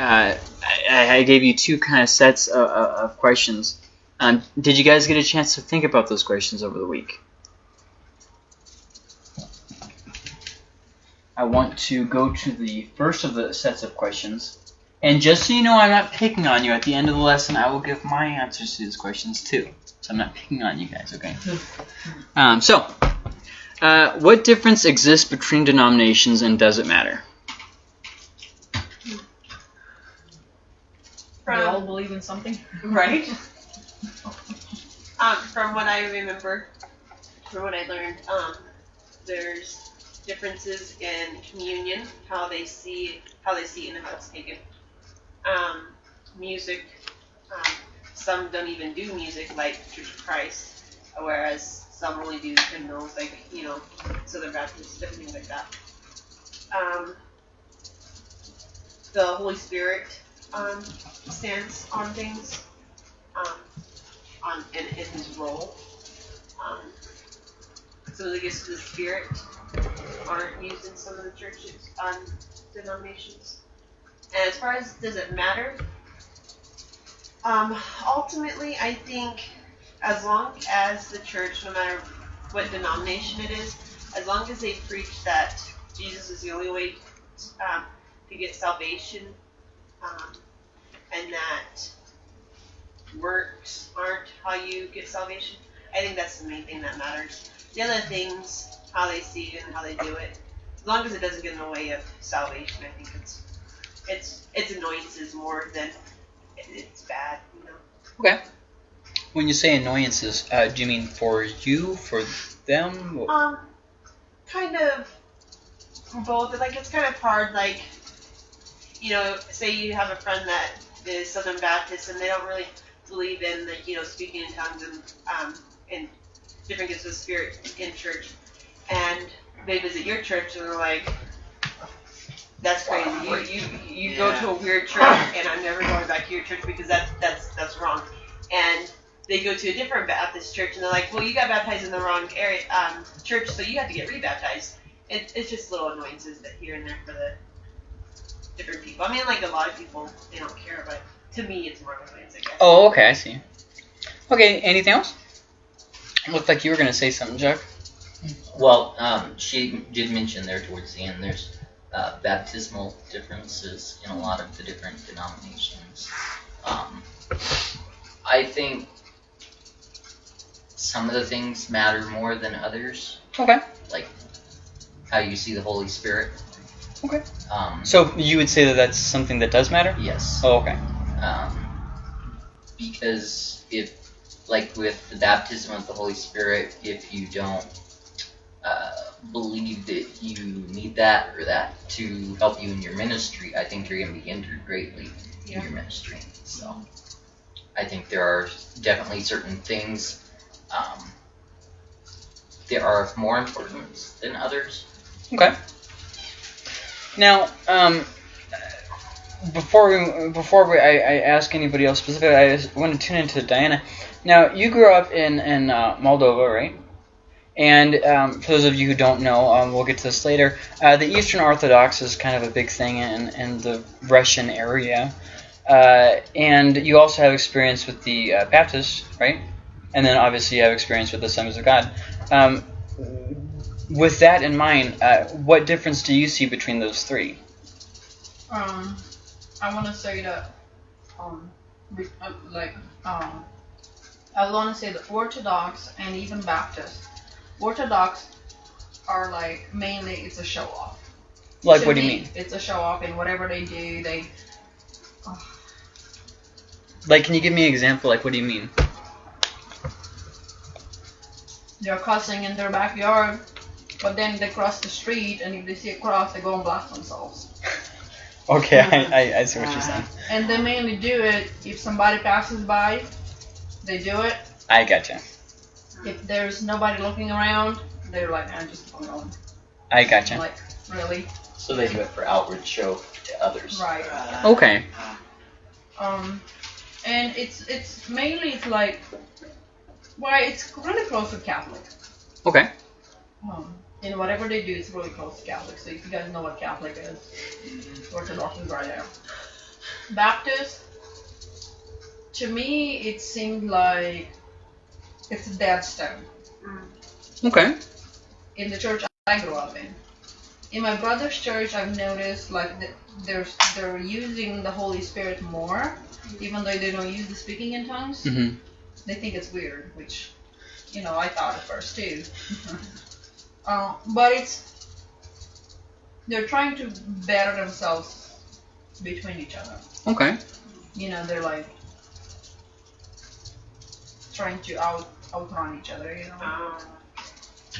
uh, I, I gave you two kind of sets of, of questions. Um, did you guys get a chance to think about those questions over the week? I want to go to the first of the sets of questions. And just so you know, I'm not picking on you. At the end of the lesson, I will give my answers to these questions too. So I'm not picking on you guys, okay? Um, so, uh, what difference exists between denominations and does it matter? They all believe in something. right. um, from what I remember, from what I learned, um, there's differences in communion, how they see how they see it and how it's taken. Um, music. Um, some don't even do music like Church of Christ, whereas some only do hymnals like you know Southern Baptist, different things like that. Um, the Holy Spirit um, stance on things, um, on in, in his role. Um, some of the gifts of the Spirit aren't used in some of the churches, um, denominations. And as far as does it matter, um, ultimately, I think as long as the church, no matter what denomination it is, as long as they preach that Jesus is the only way um, to get salvation, um, and that works aren't how you get salvation, I think that's the main thing that matters. The other things, how they see it and how they do it, as long as it doesn't get in the way of salvation, I think it's it's it's annoyances more than it's bad, you know. Okay. When you say annoyances, uh, do you mean for you, for them? Um, kind of both. Like it's kind of hard. Like, you know, say you have a friend that is Southern Baptist and they don't really believe in the, you know, speaking in tongues and um and different gifts of spirit in church, and they visit your church and they're like. That's crazy. You you, you go to a weird church, and I'm never going back to your church because that's that's that's wrong. And they go to a different Baptist church and they're like, well, you got baptized in the wrong area um, church, so you have to get rebaptized. It, it's just little annoyances that here and there for the different people. I mean, like a lot of people, they don't care, but to me, it's more annoyance, I guess. Oh, okay, I see. Okay, anything else? Looked like you were gonna say something, Chuck. Well, um, she did mention there towards the end there's uh, baptismal differences in a lot of the different denominations. Um, I think some of the things matter more than others, Okay. like how you see the Holy Spirit. Okay. Um, So you would say that that's something that does matter? yes. Oh, okay. Um, because if, like with the baptism of the Holy Spirit, if you don't uh, believe that you need that or that to help you in your ministry, I think you're going to be hindered greatly in your ministry. So I think there are definitely certain things um, that are more important than others. Okay. Now, um, before we before we, I, I ask anybody else specifically, I just want to tune into Diana. Now, you grew up in in uh, Moldova, right? And um, for those of you who don't know, um, we'll get to this later. Uh, the Eastern Orthodox is kind of a big thing in, in the Russian area, uh, and you also have experience with the uh, Baptists, right? And then obviously you have experience with the Assemblies of God. Um, with that in mind, uh, what difference do you see between those three? Um, I want to say that, um, uh, like, um, I want to say the Orthodox and even Baptist. Orthodox are like mainly it's a show off. Like, what do you me, mean? It's a show off, and whatever they do, they. Like, can you give me an example? Like, what do you mean? They're cussing in their backyard, but then they cross the street, and if they see a cross, they go and blast themselves. Okay, I, I, I see what you're saying. And they mainly do it if somebody passes by, they do it. I gotcha. If there's nobody looking around, they're like, I'm just going on. I gotcha. Like, really? So they do it for outward show to others. Right. Okay. Um, and it's it's mainly it's like, well, it's really close to Catholic. Okay. Um, and whatever they do, it's really close to Catholic. So if you guys know what Catholic is, Orthodox is right there. Baptist, to me, it seemed like it's a dead stone. Okay. in the church I grew up in. In my brother's church, I've noticed like th- they're they're using the Holy Spirit more, even though they don't use the speaking in tongues. Mm-hmm. They think it's weird, which you know I thought at first too. uh, but it's they're trying to better themselves between each other. Okay. You know, they're like trying to out outrun each other. You know. Um,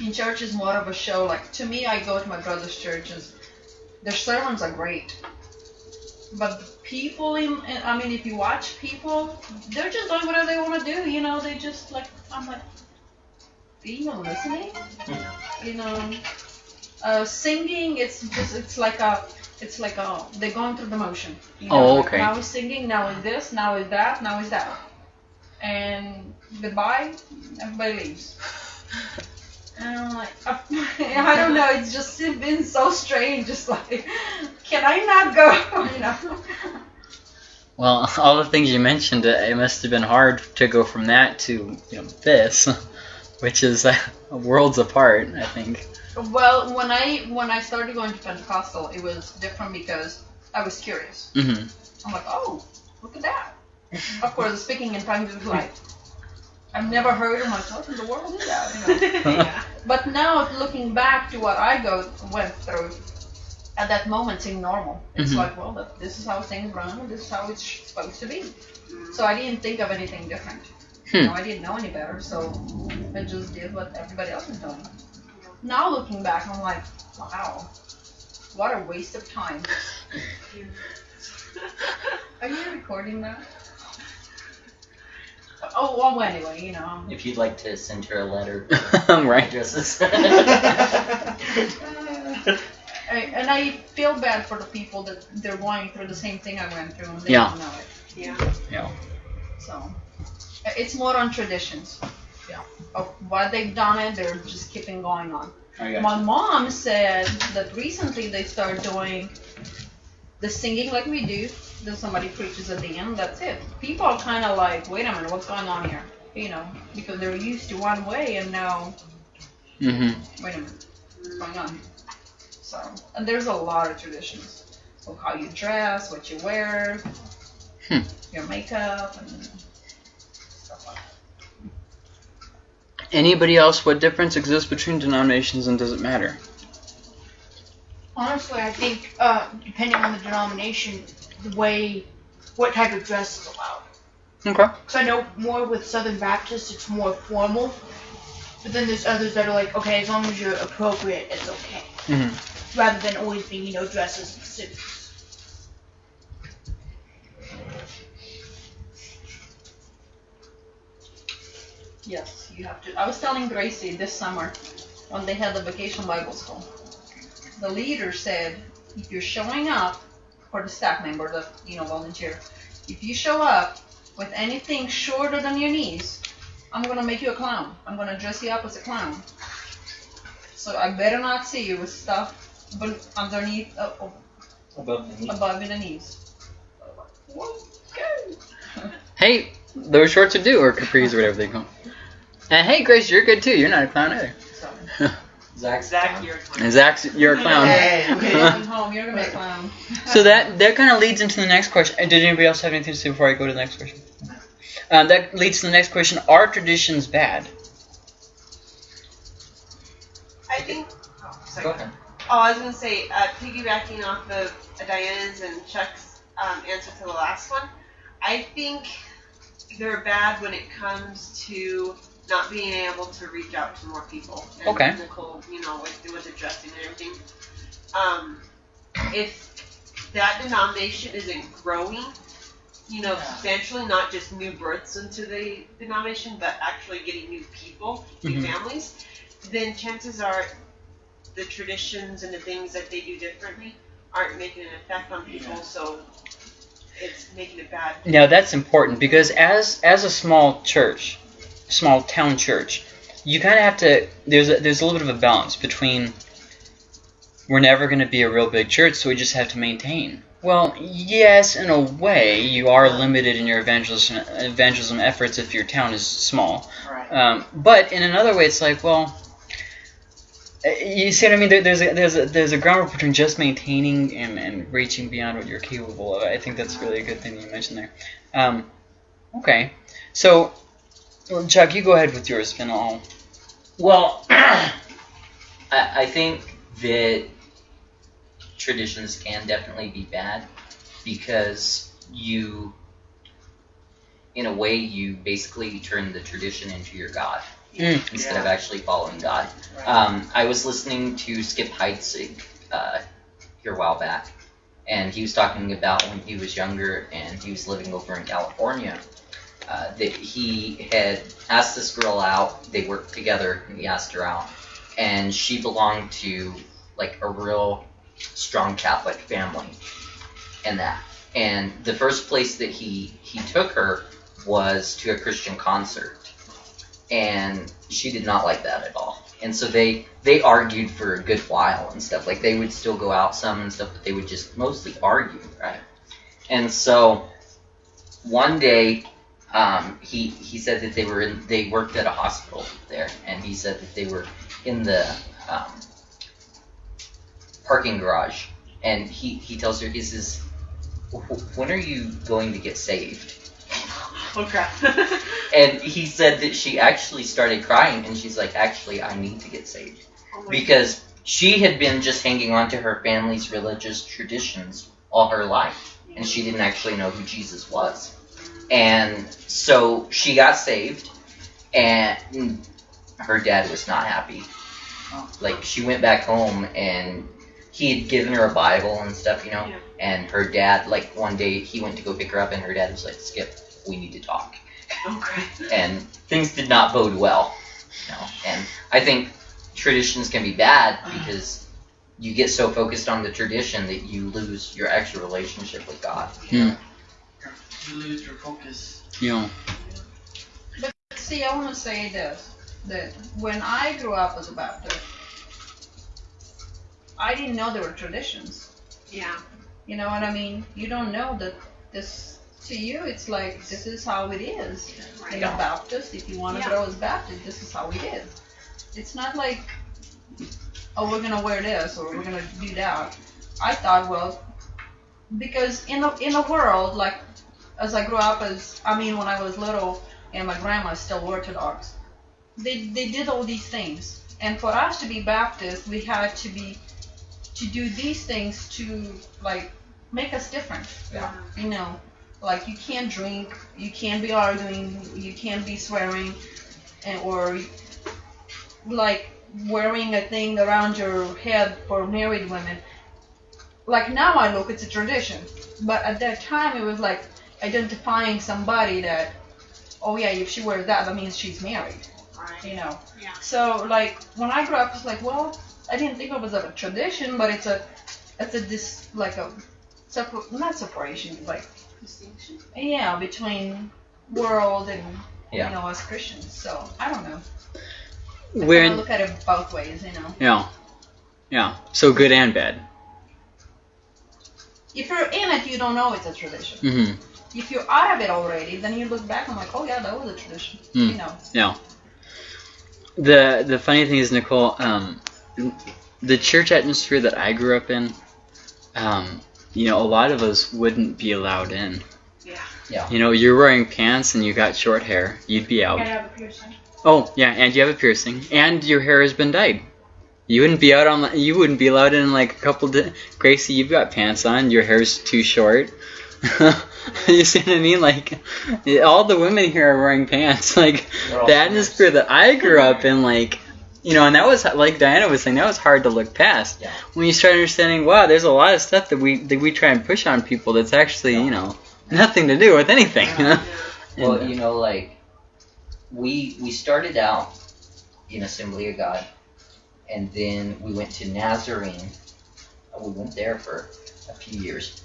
in church is more of a show. Like to me, I go to my brother's church and their sermons are great, but the people in, in- I mean, if you watch people, they're just doing whatever they want to do. You know, they just like I'm like, you even listening? You know, uh, singing. It's just it's like a. It's like a they're going through the motion. You know, Oh, like, okay. now is singing, now is this, now is that, now is that, and goodbye, everybody leaves. And I'm like, I don't know. It's just been so strange. Just like, can I not go? You know. Well, all the things you mentioned, it must have been hard to go from that to you know this, which is uh, worlds apart. I think. Well, when I when I started going to Pentecostal, it was different because I was curious. Mm-hmm. I'm like, oh, look at that. Of course, speaking in tongues is like, I've never heard. I'm like, what in the world is that? You know. yeah. But now looking back to what I go went through, at that moment seemed normal. It's Mhm. like, well, this is how things run, this is how it's supposed to be. So I didn't think of anything different. Hmm. You know, I didn't know any better, so I just did what everybody else was doing. Now looking back, I'm like, wow, what a waste of time. Are you recording that? Oh, well, anyway, you know. If you'd like to send her a letter, right. addresses. I, and I feel bad for the people that they're going through the same thing I went through and they Yeah. don't know it. yeah. Yeah. So uh, it's more on traditions. Yeah. Of what they've done it, they're just keeping going on. My mom said that recently they start doing the singing like we do. Then somebody preaches at the end. That's it. People are kind of like, wait a minute, what's going on here? You know, because they're used to one way and now, Mm-hmm. wait a minute, what's going on here? So, and there's a lot of traditions of how you dress, what you wear, Hmm. your makeup, and stuff like that. Anybody else? What difference exists between denominations, and does it matter? Honestly, I think uh, depending on the denomination, the way, what type of dress is allowed. Okay. Because I know more with Southern Baptists, it's more formal. But then there's others that are like, okay, as long as you're appropriate, it's okay. Mm-hmm. Rather than always being, you know, dresses and suits. Yes, you have to. I was telling Gracie this summer when they had the vacation Bible school. The leader said, if you're showing up for the staff member, the you know volunteer, if you show up with anything shorter than your knees, I'm gonna make you a clown. I'm gonna dress you up as a clown. So I better not see you with stuff ben- underneath, uh, uh, Above the knee. above the knees. Okay. Hey, those shorts are do or capris, or whatever they call. And hey, Grace, you're good too. You're not a clown either. Zach, Zach, you're And Zach, you're a clown. Hey. going home, you're gonna be a clown. So that that kind of leads into the next question. Uh, Did anybody else have anything to say before I go to the next question? Um, that leads to the next question. Are traditions bad? I think. Oh, sorry. go ahead. Oh, I was gonna say, uh, piggybacking off of Diana's and Chuck's um, answer to the last one, I think they're bad when it comes to not being able to reach out to more people. And Okay. Nicole, you know, with, with the and everything. Um, if that denomination isn't growing, you know, substantially, not just new births into the denomination, but actually getting new people, new Mhm. families, then chances are the traditions and the things that they do differently aren't making an effect on people, so it's making it bad. Now that's important because as as a small church, small town church, you kind of have to. There's a, there's a little bit of a balance between we're never going to be a real big church, so we just have to maintain Well, yes, in a way, you are limited in your evangelism evangelism efforts if your town is small. Right. Um, but in another way, it's like, well, you see what I mean? There, there's a, there's a, there's a groundwork between just maintaining and, and reaching beyond what you're capable of. I think that's really a good thing you mentioned there. Um, okay, so well, Chuck, you go ahead with yours, and I'll. Well, I, I think that traditions can definitely be bad because you, in a way, you basically turn the tradition into your god Mm. instead Yeah. of actually following God. Right. Um, I was listening to Skip Heitzig uh, here a while back, and he was talking about when he was younger and he was living over in California. Uh, that he had asked this girl out. They worked together, and he asked her out, and she belonged to like a real strong Catholic family, and that. And the first place that he he took her was to a Christian concert, and she did not like that at all. And so they they argued for a good while and stuff. Like they would still go out some and stuff, but they would just mostly argue, right? And so one day, um, he he said that they were in they worked at a hospital there, and he said that they were in the um, parking garage, and he he tells her he says, when are you going to get saved? Oh crap. And he said that she actually started crying, and she's like, actually, I need to get saved. Oh Because she had been just hanging on to her family's religious traditions all her life, and she didn't actually know who Jesus was. And so she got saved, and her dad was not happy. Like, she went back home, and he had given her a Bible and stuff, you know, Yeah. and her dad, like, one day he went to go pick her up, and her dad was like, Skip, we need to talk crap. and things did not bode well. You know, and I think traditions can be bad uh-huh. because you get so focused on the tradition that you lose your actual relationship with God. Hmm. You lose your focus. You know, See, I want to say this: that when I grew up as a Baptist, I didn't know there were traditions. Yeah. You know what I mean? You don't know that this. To you, it's like this is how it is. In Right. a Baptist, if you want to Yeah. grow as Baptist, this is how it is. It's not like, oh, we're gonna wear this or we're gonna do that. I thought, well, because in the in the world, like as I grew up, as I mean, when I was little, and my grandma's still Orthodox, they they did all these things, and for us to be Baptist, we had to be to do these things to like make us different. Yeah. You know, like you can't drink, you can't be arguing, you can't be swearing, and or like wearing a thing around your head for married women. Like now I look, it's a tradition, but at that time it was like identifying somebody that, oh yeah, if she wears that, that means she's married. Right. You know. Yeah. So like when I grew up, it's like, well, I didn't think it was a tradition, but it's a, it's a dis like a, separ- not separation, like Distinction. yeah, between world and Yeah. you know us Christians. So I don't know. I we're in, look at it both ways, you know. yeah, yeah. So good and bad. If you're in it, you don't know it's a tradition. Mm-hmm. If you're out of it already, then you look back and like, oh yeah, that was a tradition. Hmm. You know. Yeah. The the funny thing is, Nicole, um, the church atmosphere that I grew up in, um, you know, a lot of us wouldn't be allowed in. Yeah. You know, you're wearing pants and you got short hair, you'd be out. Gotta have a piercing. Oh yeah, and you have a piercing, and your hair has been dyed. You wouldn't be out on. You wouldn't be allowed in like a couple. Di- Gracie, you've got pants on. Your hair's too short. you see what I mean? Like, all the women here are wearing pants. Like the atmosphere that I grew up in, like, you know, and that was like Diana was saying, that was hard to look past. Yeah. When you start understanding, wow, there's a lot of stuff that we that we try and push on people that's actually, you know, nothing to do with anything. You know? Well, And, you know, like we we started out in Assembly of God, and then we went to Nazarene. We went there for a few years.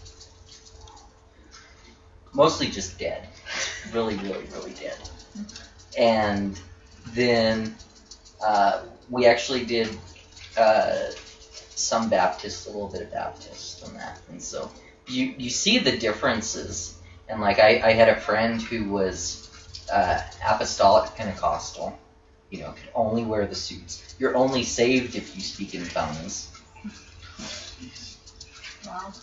Mostly just dead, really, really, really dead. And then uh, we actually did uh, some Baptist, a little bit of Baptist on that, and so you you see the differences, and like I, I had a friend who was uh, apostolic Pentecostal, you know, could only wear the suits. You're only saved if you speak in tongues. Wow.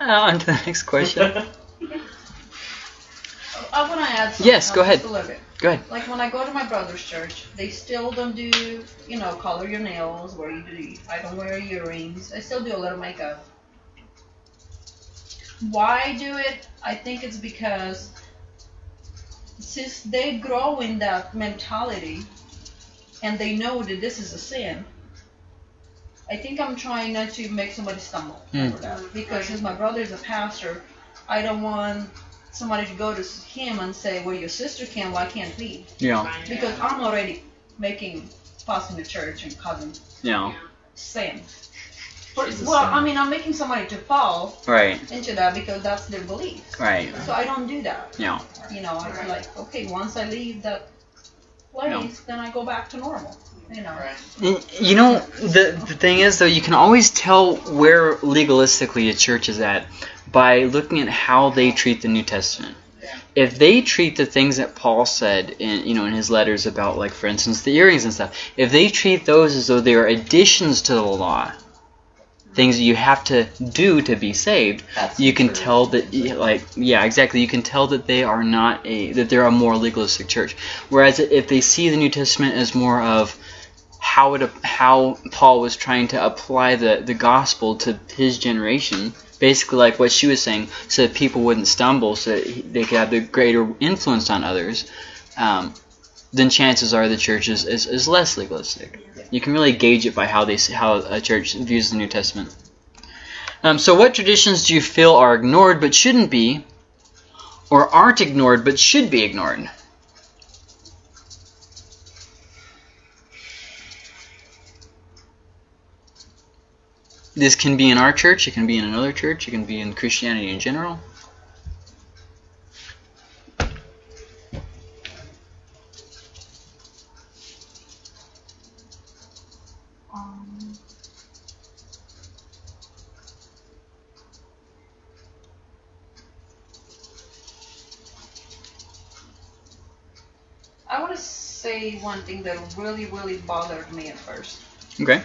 Uh, on to the next question. I want to add something. Yes, go ahead. just A little bit. Go ahead. Like when I go to my brother's church, they still don't do, you know, color your nails, where you do. I don't wear earrings. I still do a little makeup. Why do it? I think it's because since they grow in that mentality and they know that this is a sin, I think I'm trying not to make somebody stumble Mm. over that. Because since my brother is a pastor, I don't want somebody to go to him and say, "Well, your sister can, why can't we?" Yeah. Because I'm already making fuss in the church and causing Yeah. sin. For- She's a well, sin. I mean, I'm making somebody to fall Right. into that because that's their belief. Right. So I don't do that. Yeah. You know, I feel like, okay, once I leave that place, then I go back to normal. You know. You know, the the thing is though, you can always tell where legalistically a church is at by looking at how they treat the New Testament. If they treat the things that Paul said in you know in his letters about like for instance the earrings and stuff, if they treat those as though they are additions to the law, things that you have to do to be saved, That's you can tell that like yeah exactly. You can tell that they are not a that they're a more legalistic church. Whereas if they see the new testament as more of how it how paul was trying to apply the the gospel to his generation basically like what she was saying so that people wouldn't stumble so that they could have the greater influence on others um, then chances are the church is, is, is less legalistic you can really gauge it by how they how a church views the new testament um, so, what traditions do you feel are ignored but shouldn't be, or aren't ignored but should be ignored? This can be in our church, it can be in another church, it can be in Christianity in general. I want to say one thing that really, really bothered me at first, Okay.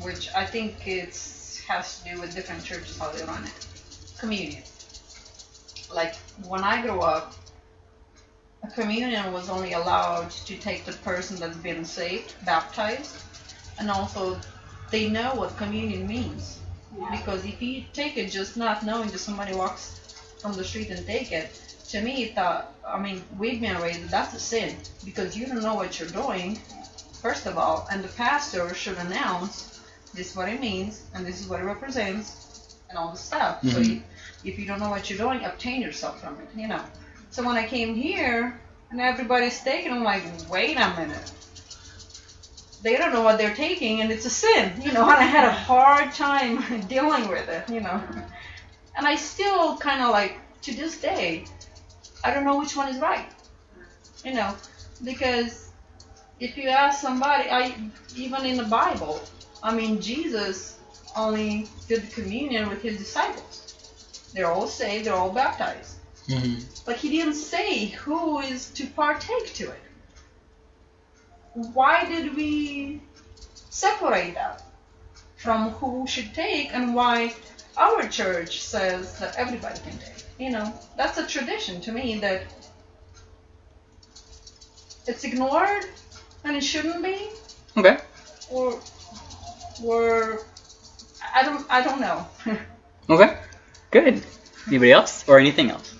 which I think it's has to do with different churches how they run it. Communion. Like when I grew up, a communion was only allowed to take the person that's been saved, baptized, and also they know what communion means. Because if you take it just not knowing that somebody walks from the street and take it, to me, it thought, I mean, we've been raised that that's a sin because you don't know what you're doing, first of all, and the pastor should announce this is what it means and this is what it represents and all the stuff. So Mhm. if, if you don't know what you're doing, obtain yourself from it, you know. So when I came here and everybody's taking, I'm like, wait a minute. They don't know what they're taking and it's a sin, you know, and I had a hard time dealing with it, you know. And I still kind of like, to this day, I don't know which one is right. You know, because if you ask somebody, I even in the Bible, I mean Jesus only did the communion with his disciples. They're all saved, they're all baptized. Mm-hmm. But he didn't say who is to partake to it. Why did we separate that from who should take and why our church says that everybody can take? You know, that's a tradition to me that it's ignored and it shouldn't be Okay. or or I don't I don't know. Okay. Good. Anybody else or anything else?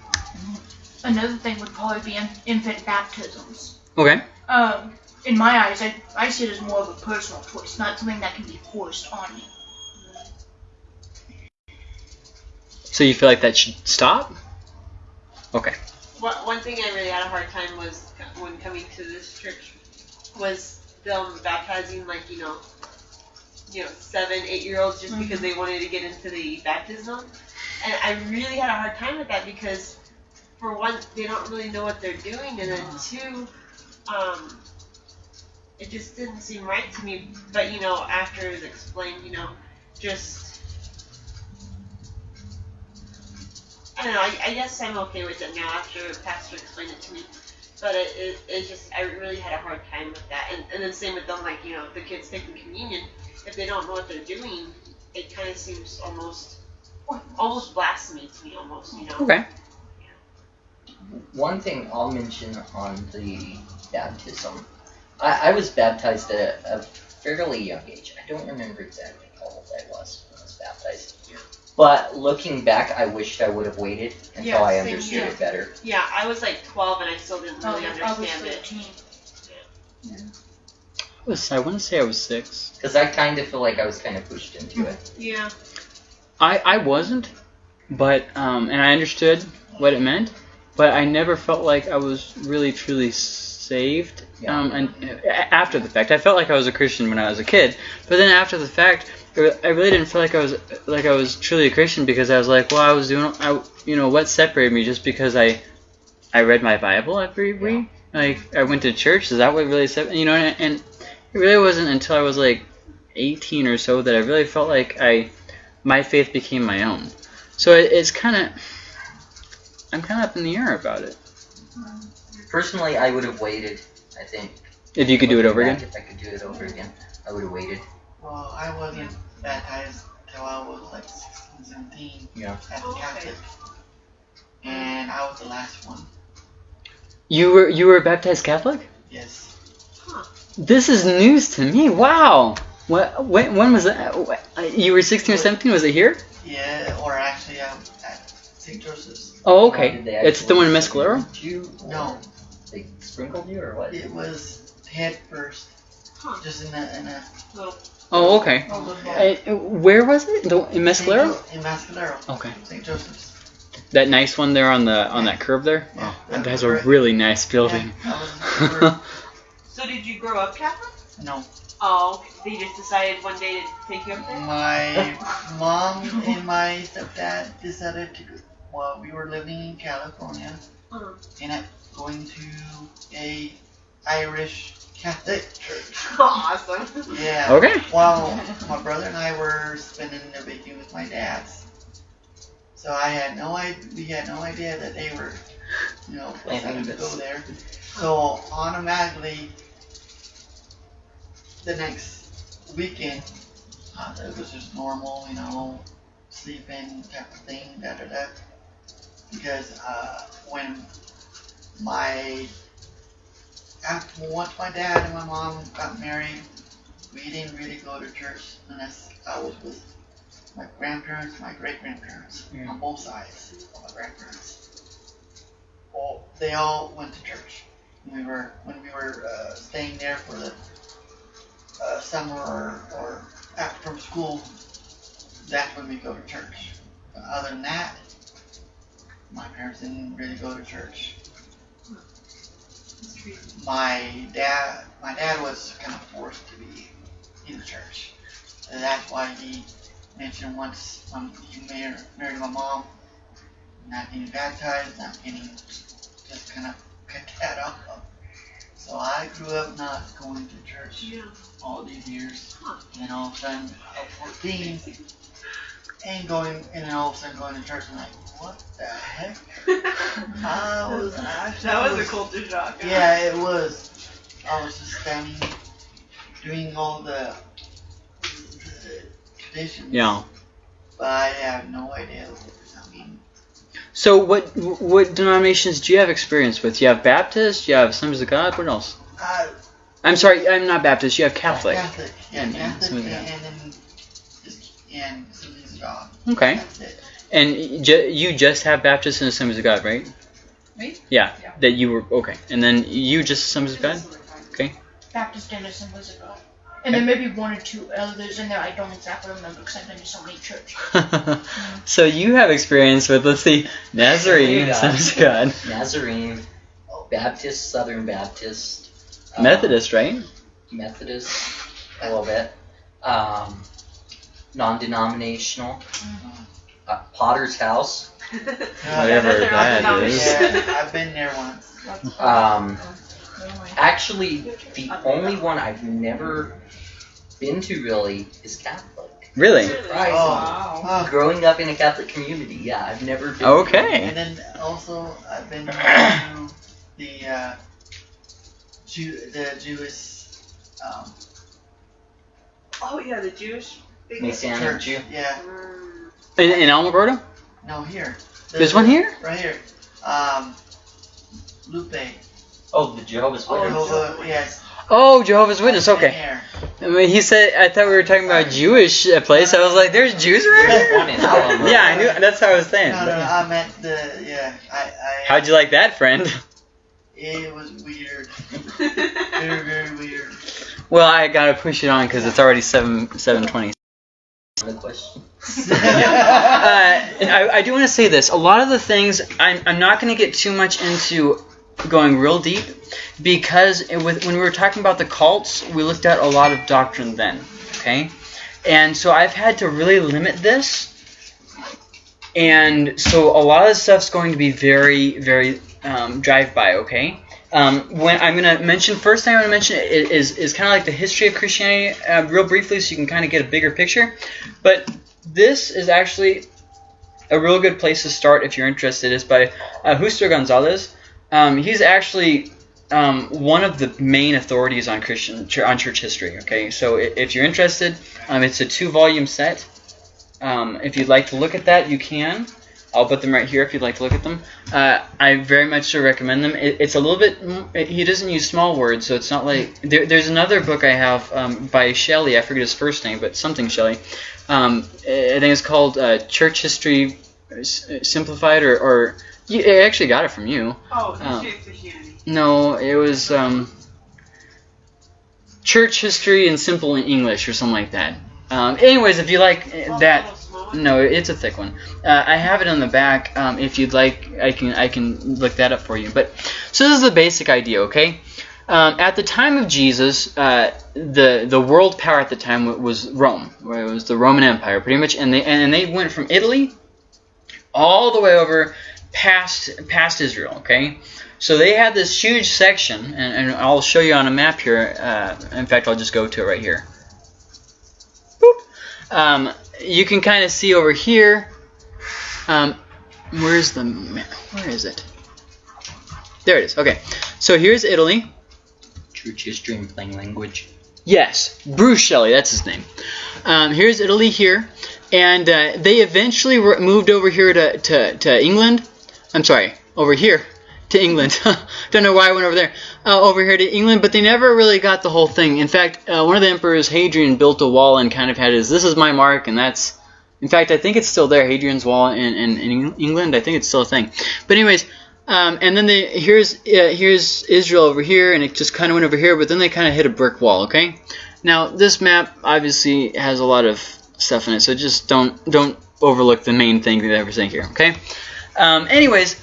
another thing would probably be infant baptisms. Okay. Um, in my eyes, I, I see it as more of a personal choice, not something that can be forced on you. So you feel like that should stop? Okay. One, one thing I really had a hard time was when coming to this church was them baptizing like you know, you know seven, eight year olds just because they wanted to get into the baptism, and I really had a hard time with that because for one they don't really know what they're doing, and then two, um, it just didn't seem right to me. But you know, after it was explained, you know, just I don't know. I, I guess I'm okay with it now after Pastor explained it to me. But it, it, it just I really had a hard time with that. And and then same with them, like you know, the kids taking communion. If they don't know what they're doing, it kind of seems almost almost blasphemy to me, almost. You know. Okay. One thing I'll mention on the baptism, I, I was baptized at a, a fairly young age. I don't remember exactly how old I was when I was baptized. But looking back, I wished I would have waited until Yeah, I same understood here. it better. Yeah, I was like 12 and I still didn't Oh, really I was understand it. 13. I was I want to say I was six. Because I kind of feel like I was kind of pushed into it. Yeah. I I wasn't, but um, and I understood what it meant, but I never felt like I was really truly saved. Yeah. Um, and uh, after the fact, I felt like I was a Christian when I was a kid, but then after the fact, it re- I really didn't feel like I was like I was truly a Christian because I was like, well, I was doing, I you know, what separated me just because I I read my Bible every week, like I went to church. Is that what really separated? You know, and, and it really wasn't until I was like 18 or so that I really felt like I my faith became my own. So it, it's kind of I'm kind of up in the air about it. Personally, I would have waited. I think. If you could do it over again. If I could do it over again, I would have waited. Well, I wasn't baptized till I was like 16, 17 Yeah. as a Okay. Catholic. And I was the last one. You were you were baptized Catholic? Yes. This is news to me. Wow. What when when was that? You were 16 or 17? Was it here? Yeah, or actually um, at St. Joseph's. Oh, okay. It's the one in actually Mescalero. did You, or No, They sprinkled you or what? it was head first. Huh. Just in a, in a Oh, okay. Oh, good Uh, where was it? The, in Mescalero? In Mescalero. Okay. St. Joseph's. That nice one there on the on that curve there. Yeah, Oh, that that's was a right. really nice building. Yeah, I was the So did you grow up Catholic? no. Oh, they just decided one day to take you up there? My mom and my stepdad decided to. Well, we were living in California Uh-huh. and I'm going to a Irish Catholic church. Awesome. Yeah. okay. While my brother and I were spending the weekend with my dad's. So I had no idea. We had no idea that they were, you know, planning to go there. So automatically, the next weekend, uh, it was just normal, you know, sleeping type of thing, da da da. Because uh, when my after once my dad and my mom got married, we didn't really go to church unless I was with my grandparents, my great grandparents, Yeah. on both sides of my grandparents. Well, they all went to church. When we were when we were uh, staying there for the uh, summer or, or after from school. That's when we go to church. But other than that, my parents didn't really go to church. My dad, my dad was kind of forced to be in the church. And that's why he mentioned once when he married, married my mom, not getting baptized, not getting, just kind of cut that off. So I grew up not going to church Yeah. all these years. And all of a sudden, at 14, and going, and then all of a sudden going to church, I'm like, what the heck? I was actually. that was a culture shock. Yeah, it was. I was just standing, doing all the, the traditions. Yeah. But I have no idea what I mean. So what what denominations do you have experience with? You have Baptist. You have Assemblies of God. What else? Uh, I'm sorry. I'm not Baptist. You have Catholic. Catholic. Yeah, And- and Catholic, some of and, and then and Assemblies of God. Okay. That's it. And ju- you just have Baptist and Assemblies of God, right? Me? Yeah. Yeah. That you were okay. And then you just Assemblies of God. Okay. Baptist and Assemblies of God. And then maybe one or two others in there I don't exactly remember because I've been to so many churches. so you have experience with let's see Nazarene, There you go. Assemblies of God, Nazarene, Baptist, Southern Baptist, um, Methodist, right? Methodist, a little bit, um, non-denominational, uh, Potter's House, Whatever They're all that denominations. is. Yeah, I've been there once. um, Actually, the only one I've never been to really is Catholic. Really? Surprising. Wow. Oh, Growing up in a Catholic community, yeah, I've never been. Okay. and then also I've been to the uh, Jew, the Jewish um, Oh yeah, the Jewish. Big- Messianic church. Jew. Yeah. In, in Alamogordo? no, here. The- There's one here? Right here. Um, Lupe. Oh, the Jehovah's Witness. Oh, Jehovah, yes. Oh, Jehovah's Witness. Okay. I mean, he said. I thought we were talking about a Jewish uh, place. I was like, "There's Jews around There's here." one in Alamo. Yeah, I knew. That's how I was saying. No, no, no, I meant the yeah. I, I How'd you like that, friend? It was weird. very, very weird. Well, I gotta push it on because it's already seven seven twenty. Question. uh, I, I do want to say this. A lot of the things I'm, I'm not going to get too much into going real deep because it, with, when we were talking about the cults, we looked at a lot of doctrine then. Okay, and so I've had to really limit this, and so a lot of stuff's going to be very very um, drive by. Okay. Um, when I'm gonna mention first thing I'm gonna mention is is, is kind of like the history of Christianity, uh, real briefly, so you can kind of get a bigger picture. But this is actually a real good place to start if you're interested. Is by uh, Justo Gonzalez. Um, he's actually um, one of the main authorities on Christian on church history. Okay, so if you're interested, um, it's a two-volume set. Um, if you'd like to look at that, you can. I'll put them right here if you'd like to look at them. Uh, I very much so recommend them. It, it's a little bit. It, he doesn't use small words, so it's not like. There, there's another book I have um, by Shelley. I forget his first name, but something Shelley. Um, I think it's called uh, Church History Simplified, or, or you, I actually got it from you. Oh, history. No, it was um, Church History in Simple English or something like that. Um, anyways, if you like uh, that, little small one? No, it's a thick one. Uh, I have it on the back. Um, if you'd like, I can I can look that up for you. But so this is the basic idea, okay? Um, at the time of Jesus, uh, the the world power at the time was Rome. Where it was the Roman Empire, pretty much, and they and they went from Italy all the way over past past Israel. Okay, so they had this huge section, and, and I'll show you on a map here. Uh, in fact, I'll just go to it right here. Um, you can kind of see over here. Um, where's the? Where is it? There it is. Okay, so here's Italy. History in plain language. Yes, Bruce Shelley, that's his name. Um, here's Italy here, and uh, they eventually were moved over here to, to, to England. I'm sorry, over here to England. Don't know why I went over there. Uh, over here to England, but they never really got the whole thing. In fact, uh, one of the emperors, Hadrian, built a wall and kind of had his, this is my mark, and that's, in fact, I think it's still there, Hadrian's Wall in, in, in England. I think it's still a thing. But anyways, um, and then they, here's uh, here's Israel over here, and it just kind of went over here, but then they kind of hit a brick wall. Okay, now this map obviously has a lot of stuff in it, so just don't don't overlook the main thing that we're ever saying here. Okay. Um, anyways,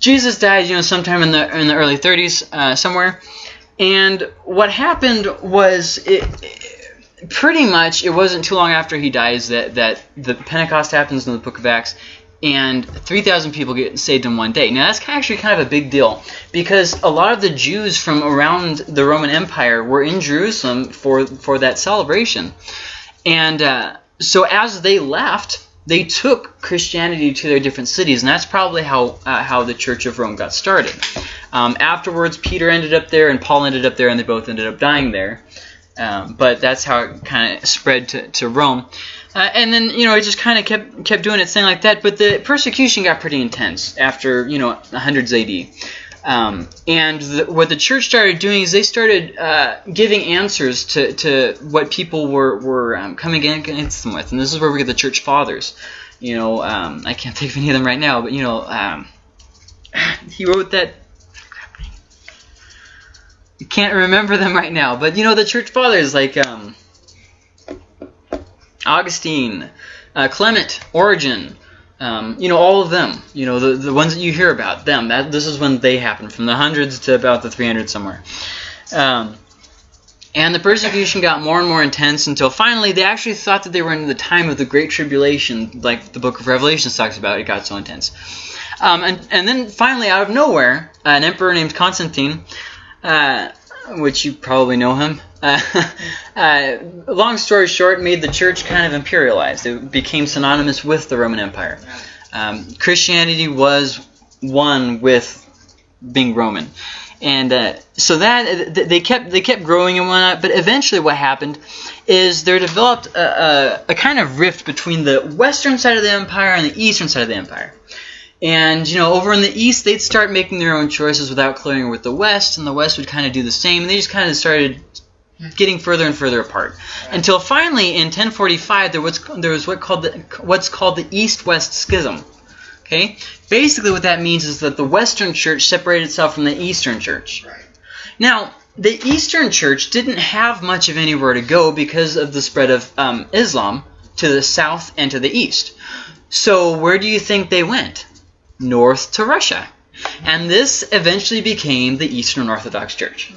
Jesus died, you know, sometime in the in the early 30s, uh, somewhere, and what happened was it, it- pretty much it wasn't too long after he dies that that the Pentecost happens in the Book of Acts and 3,000 people get saved in one day. Now, that's actually kind of a big deal because a lot of the Jews from around the Roman Empire were in Jerusalem for, for that celebration. And uh, so, as they left, they took Christianity to their different cities, and that's probably how, uh, how the Church of Rome got started. Um, afterwards, Peter ended up there, and Paul ended up there, and they both ended up dying there. Um, but that's how it kind of spread to, to Rome. Uh, and then you know it just kind of kept kept doing its thing like that. But the persecution got pretty intense after you know hundreds AD. Um, and the, what the church started doing is they started uh, giving answers to, to what people were were um, coming against them with, and this is where we get the church fathers. You know, um, I can't think of any of them right now, but you know, um, he wrote that. I can't remember them right now, but you know the church fathers like um, Augustine, uh, Clement, Origen, um, you know, all of them, you know, the, the ones that you hear about, them, that, this is when they happened, from the hundreds to about the 300 somewhere. Um, and the persecution got more and more intense until finally they actually thought that they were in the time of the Great Tribulation, like the book of Revelation talks about, it got so intense. Um, and, and then finally, out of nowhere, an emperor named Constantine, uh, which you probably know him, uh, uh, long story short, made the church kind of imperialized. It became synonymous with the Roman Empire. Um, Christianity was one with being Roman. And uh, so that they kept they kept growing and whatnot, but eventually what happened is there developed a, a, a kind of rift between the western side of the empire and the eastern side of the empire. And you know, over in the east, they'd start making their own choices without clearing with the west, and the west would kind of do the same. And they just kind of started getting further and further apart until finally in 1045 there was there was what called the, what's called the East-West Schism. Okay, basically what that means is that the Western Church separated itself from the Eastern Church. Now, the Eastern Church didn't have much of anywhere to go because of the spread of um, Islam to the south and to the east. So where do you think they went? North to Russia. And this eventually became the Eastern Orthodox Church,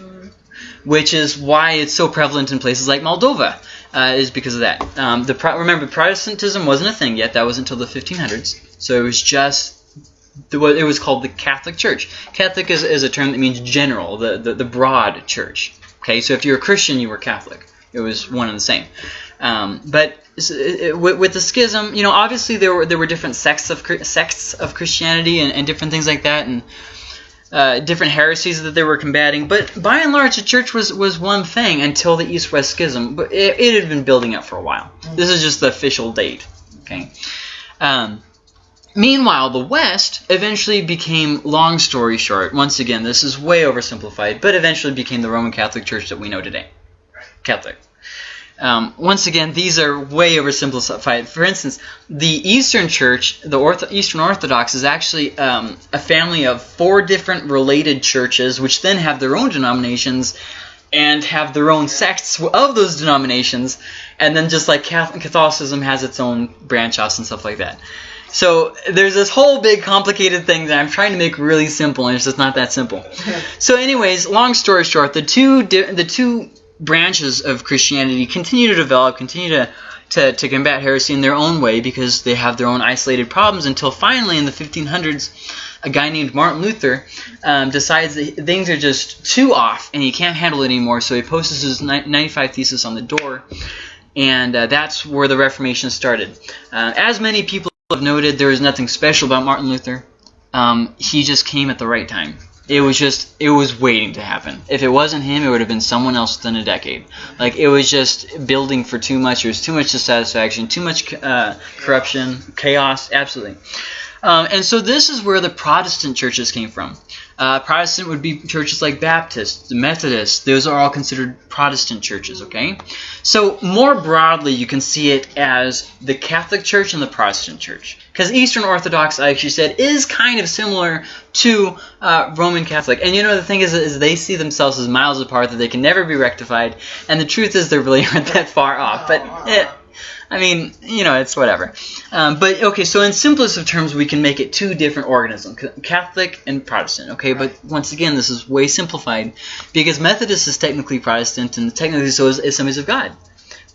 which is why it's so prevalent in places like Moldova, uh, is because of that. Um, the Pro- remember, Protestantism wasn't a thing yet; that was until the 1500s. So it was just it was called the Catholic Church. Catholic is, is a term that means general, the, the, the broad church. Okay, so if you're a Christian, you were Catholic. It was one and the same. Um, but it- it- with, with the schism, you know, obviously there were there were different sects of sects of Christianity and, and different things like that, and uh, different heresies that they were combating. But by and large, the church was was one thing until the East-West Schism. But it, it had been building up for a while. This is just the official date. Okay. Um, Meanwhile, the West eventually became, long story short, once again, this is way oversimplified, but eventually became the Roman Catholic Church that we know today. Catholic. Um, once again, these are way oversimplified. For instance, the Eastern Church, the Ortho- Eastern Orthodox, is actually um, a family of four different related churches, which then have their own denominations and have their own sects of those denominations, and then just like Catholicism has its own branch offs and stuff like that. So there's this whole big complicated thing that I'm trying to make really simple, and it's just not that simple. So, anyways, long story short, the two di- the two branches of Christianity continue to develop, continue to, to to combat heresy in their own way because they have their own isolated problems. Until finally, in the 1500s, a guy named Martin Luther um, decides that things are just too off and he can't handle it anymore. So he posts his 95 thesis on the door, and uh, that's where the Reformation started. Uh, as many people have noted, there is nothing special about Martin Luther. Um, he just came at the right time. It was just, it was waiting to happen. If it wasn't him, it would have been someone else within a decade. Like, it was just building for too much. There was too much dissatisfaction, too much uh, corruption, chaos, absolutely. Um, and so this is where the Protestant churches came from. Uh, Protestant would be churches like Baptist, Methodist. Those are all considered Protestant churches, okay? So more broadly, you can see it as the Catholic Church and the Protestant Church. Because Eastern Orthodox, I actually said, is kind of similar to uh, Roman Catholic. And you know, the thing is, is they see themselves as miles apart, that they can never be rectified. And the truth is, they really aren't that far off. But I mean, you know, it's whatever. Um, but okay, so in simplest of terms, we can make it two different organisms, Catholic and Protestant. Okay, but once again, this is way simplified because Methodist is technically Protestant and technically so is Assemblies of God.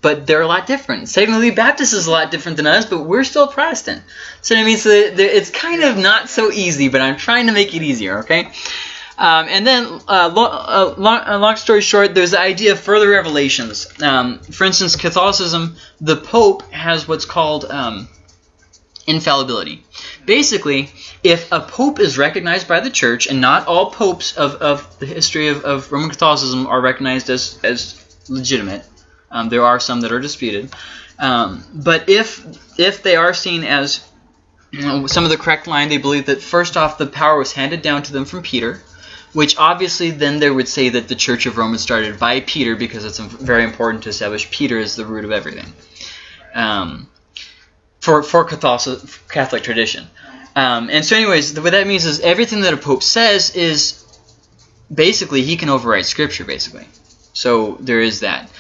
But they're a lot different. Technically, Baptist is a lot different than us, but we're still Protestant. So means that that it's kind of not so easy, but I'm trying to make it easier. Okay. Um, and then, uh, lo- uh, long, uh, long story short, there's the idea of further revelations. Um, for instance, Catholicism, the Pope has what's called um, infallibility. Basically, if a Pope is recognized by the Church, and not all popes of, of the history of, of Roman Catholicism are recognized as, as legitimate, um, there are some that are disputed. Um, but if if they are seen as you know, some of the correct line, they believe that first off, the power was handed down to them from Peter, which obviously then they would say that the Church of Rome was started by Peter because it's very important to establish Peter as the root of everything. Um, for for Catholic, Catholic tradition. Um, and so, anyways, what that means is everything that a pope says is basically he can override Scripture, basically. So there is that.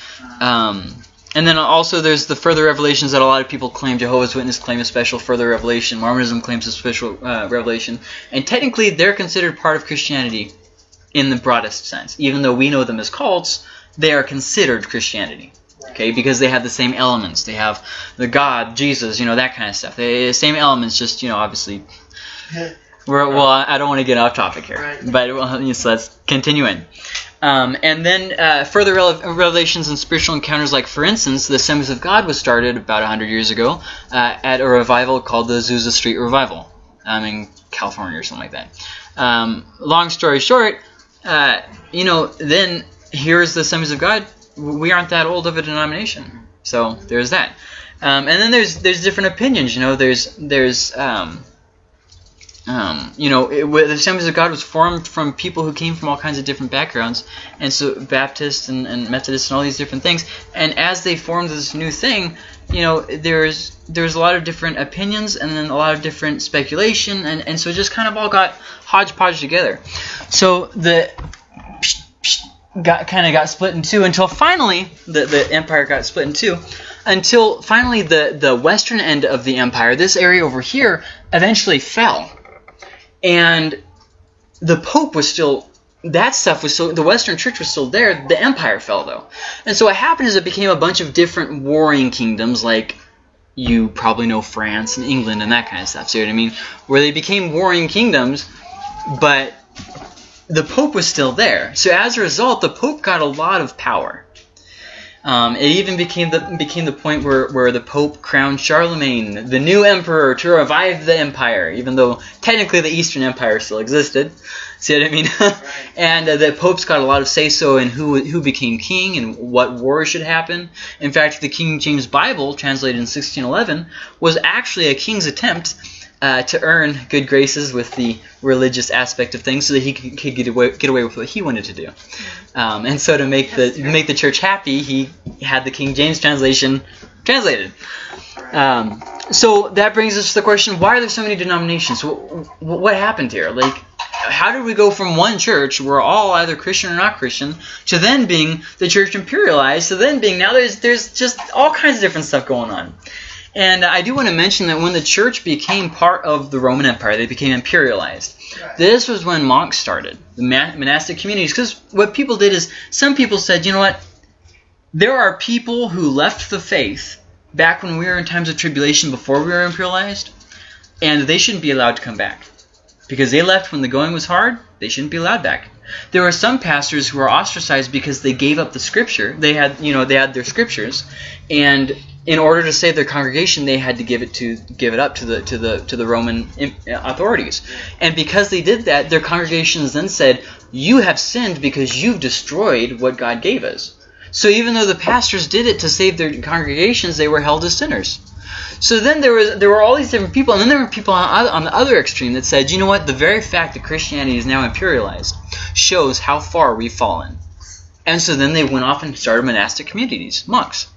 Um, and then also there's the further revelations that a lot of people claim. Jehovah's Witness claim a special further revelation. Mormonism claims a special uh, revelation. And technically, they're considered part of Christianity in the broadest sense. Even though we know them as cults, they are considered Christianity. Okay, because they have the same elements. They have the God, Jesus, you know, that kind of stuff. They the same elements, just you know, obviously We're, well, I don't want to get off topic here, Right. but well, so let's continue in. Um, and then uh, further revelations and spiritual encounters, like for instance, the Assemblies of God was started about 100 years ago uh, at a revival called the Azusa Street Revival um, in California or something like that. Um, long story short, uh, you know, then here's the Assemblies of God. We aren't that old of a denomination, so there's that. Um, and then there's there's different opinions. You know, there's there's um, um, you know, it, the Assemblies of God was formed from people who came from all kinds of different backgrounds, and so Baptists and, and Methodists and all these different things. And as they formed this new thing, you know, there's there's a lot of different opinions and then a lot of different speculation, and, and so it just kind of all got hodgepodge together. So the got kind of got split in two until finally the, the empire got split in two until finally the the western end of the empire this area over here eventually fell and the pope was still that stuff was still the western church was still there the empire fell though and so what happened is it became a bunch of different warring kingdoms like you probably know france and england and that kind of stuff see what i mean where they became warring kingdoms but the Pope was still there. So as a result, the Pope got a lot of power. Um, it even became the became the point where, where the Pope crowned Charlemagne, the new emperor, to revive the empire, even though technically the Eastern Empire still existed. See what I mean? and uh, the popes got a lot of say so in who who became king and what war should happen. In fact, the King James Bible, translated in 1611, was actually a king's attempt uh, to earn good graces with the religious aspect of things, so that he could, could get away get away with what he wanted to do. Um, and so to make the make the church happy, he had the King James translation translated. Um, so that brings us to the question: Why are there so many denominations? What, what happened here? Like, how did we go from one church, we're all either Christian or not Christian, to then being the church imperialized, to then being now there's there's just all kinds of different stuff going on. And I do want to mention that when the church became part of the Roman Empire, they became imperialized. Right. This was when monks started, the monastic communities. Because what people did is, some people said, you know what? There are people who left the faith back when we were in times of tribulation before we were imperialized, and they shouldn't be allowed to come back. Because they left when the going was hard, they shouldn't be allowed back. There were some pastors who were ostracized because they gave up the scripture. They had, you know, they had their scriptures, and in order to save their congregation, they had to give it to give it up to the to the to the Roman authorities. And because they did that, their congregations then said, "You have sinned because you've destroyed what God gave us." So even though the pastors did it to save their congregations, they were held as sinners. So then there was there were all these different people, and then there were people on, on the other extreme that said, you know what, the very fact that Christianity is now imperialized shows how far we've fallen. And so then they went off and started monastic communities, monks.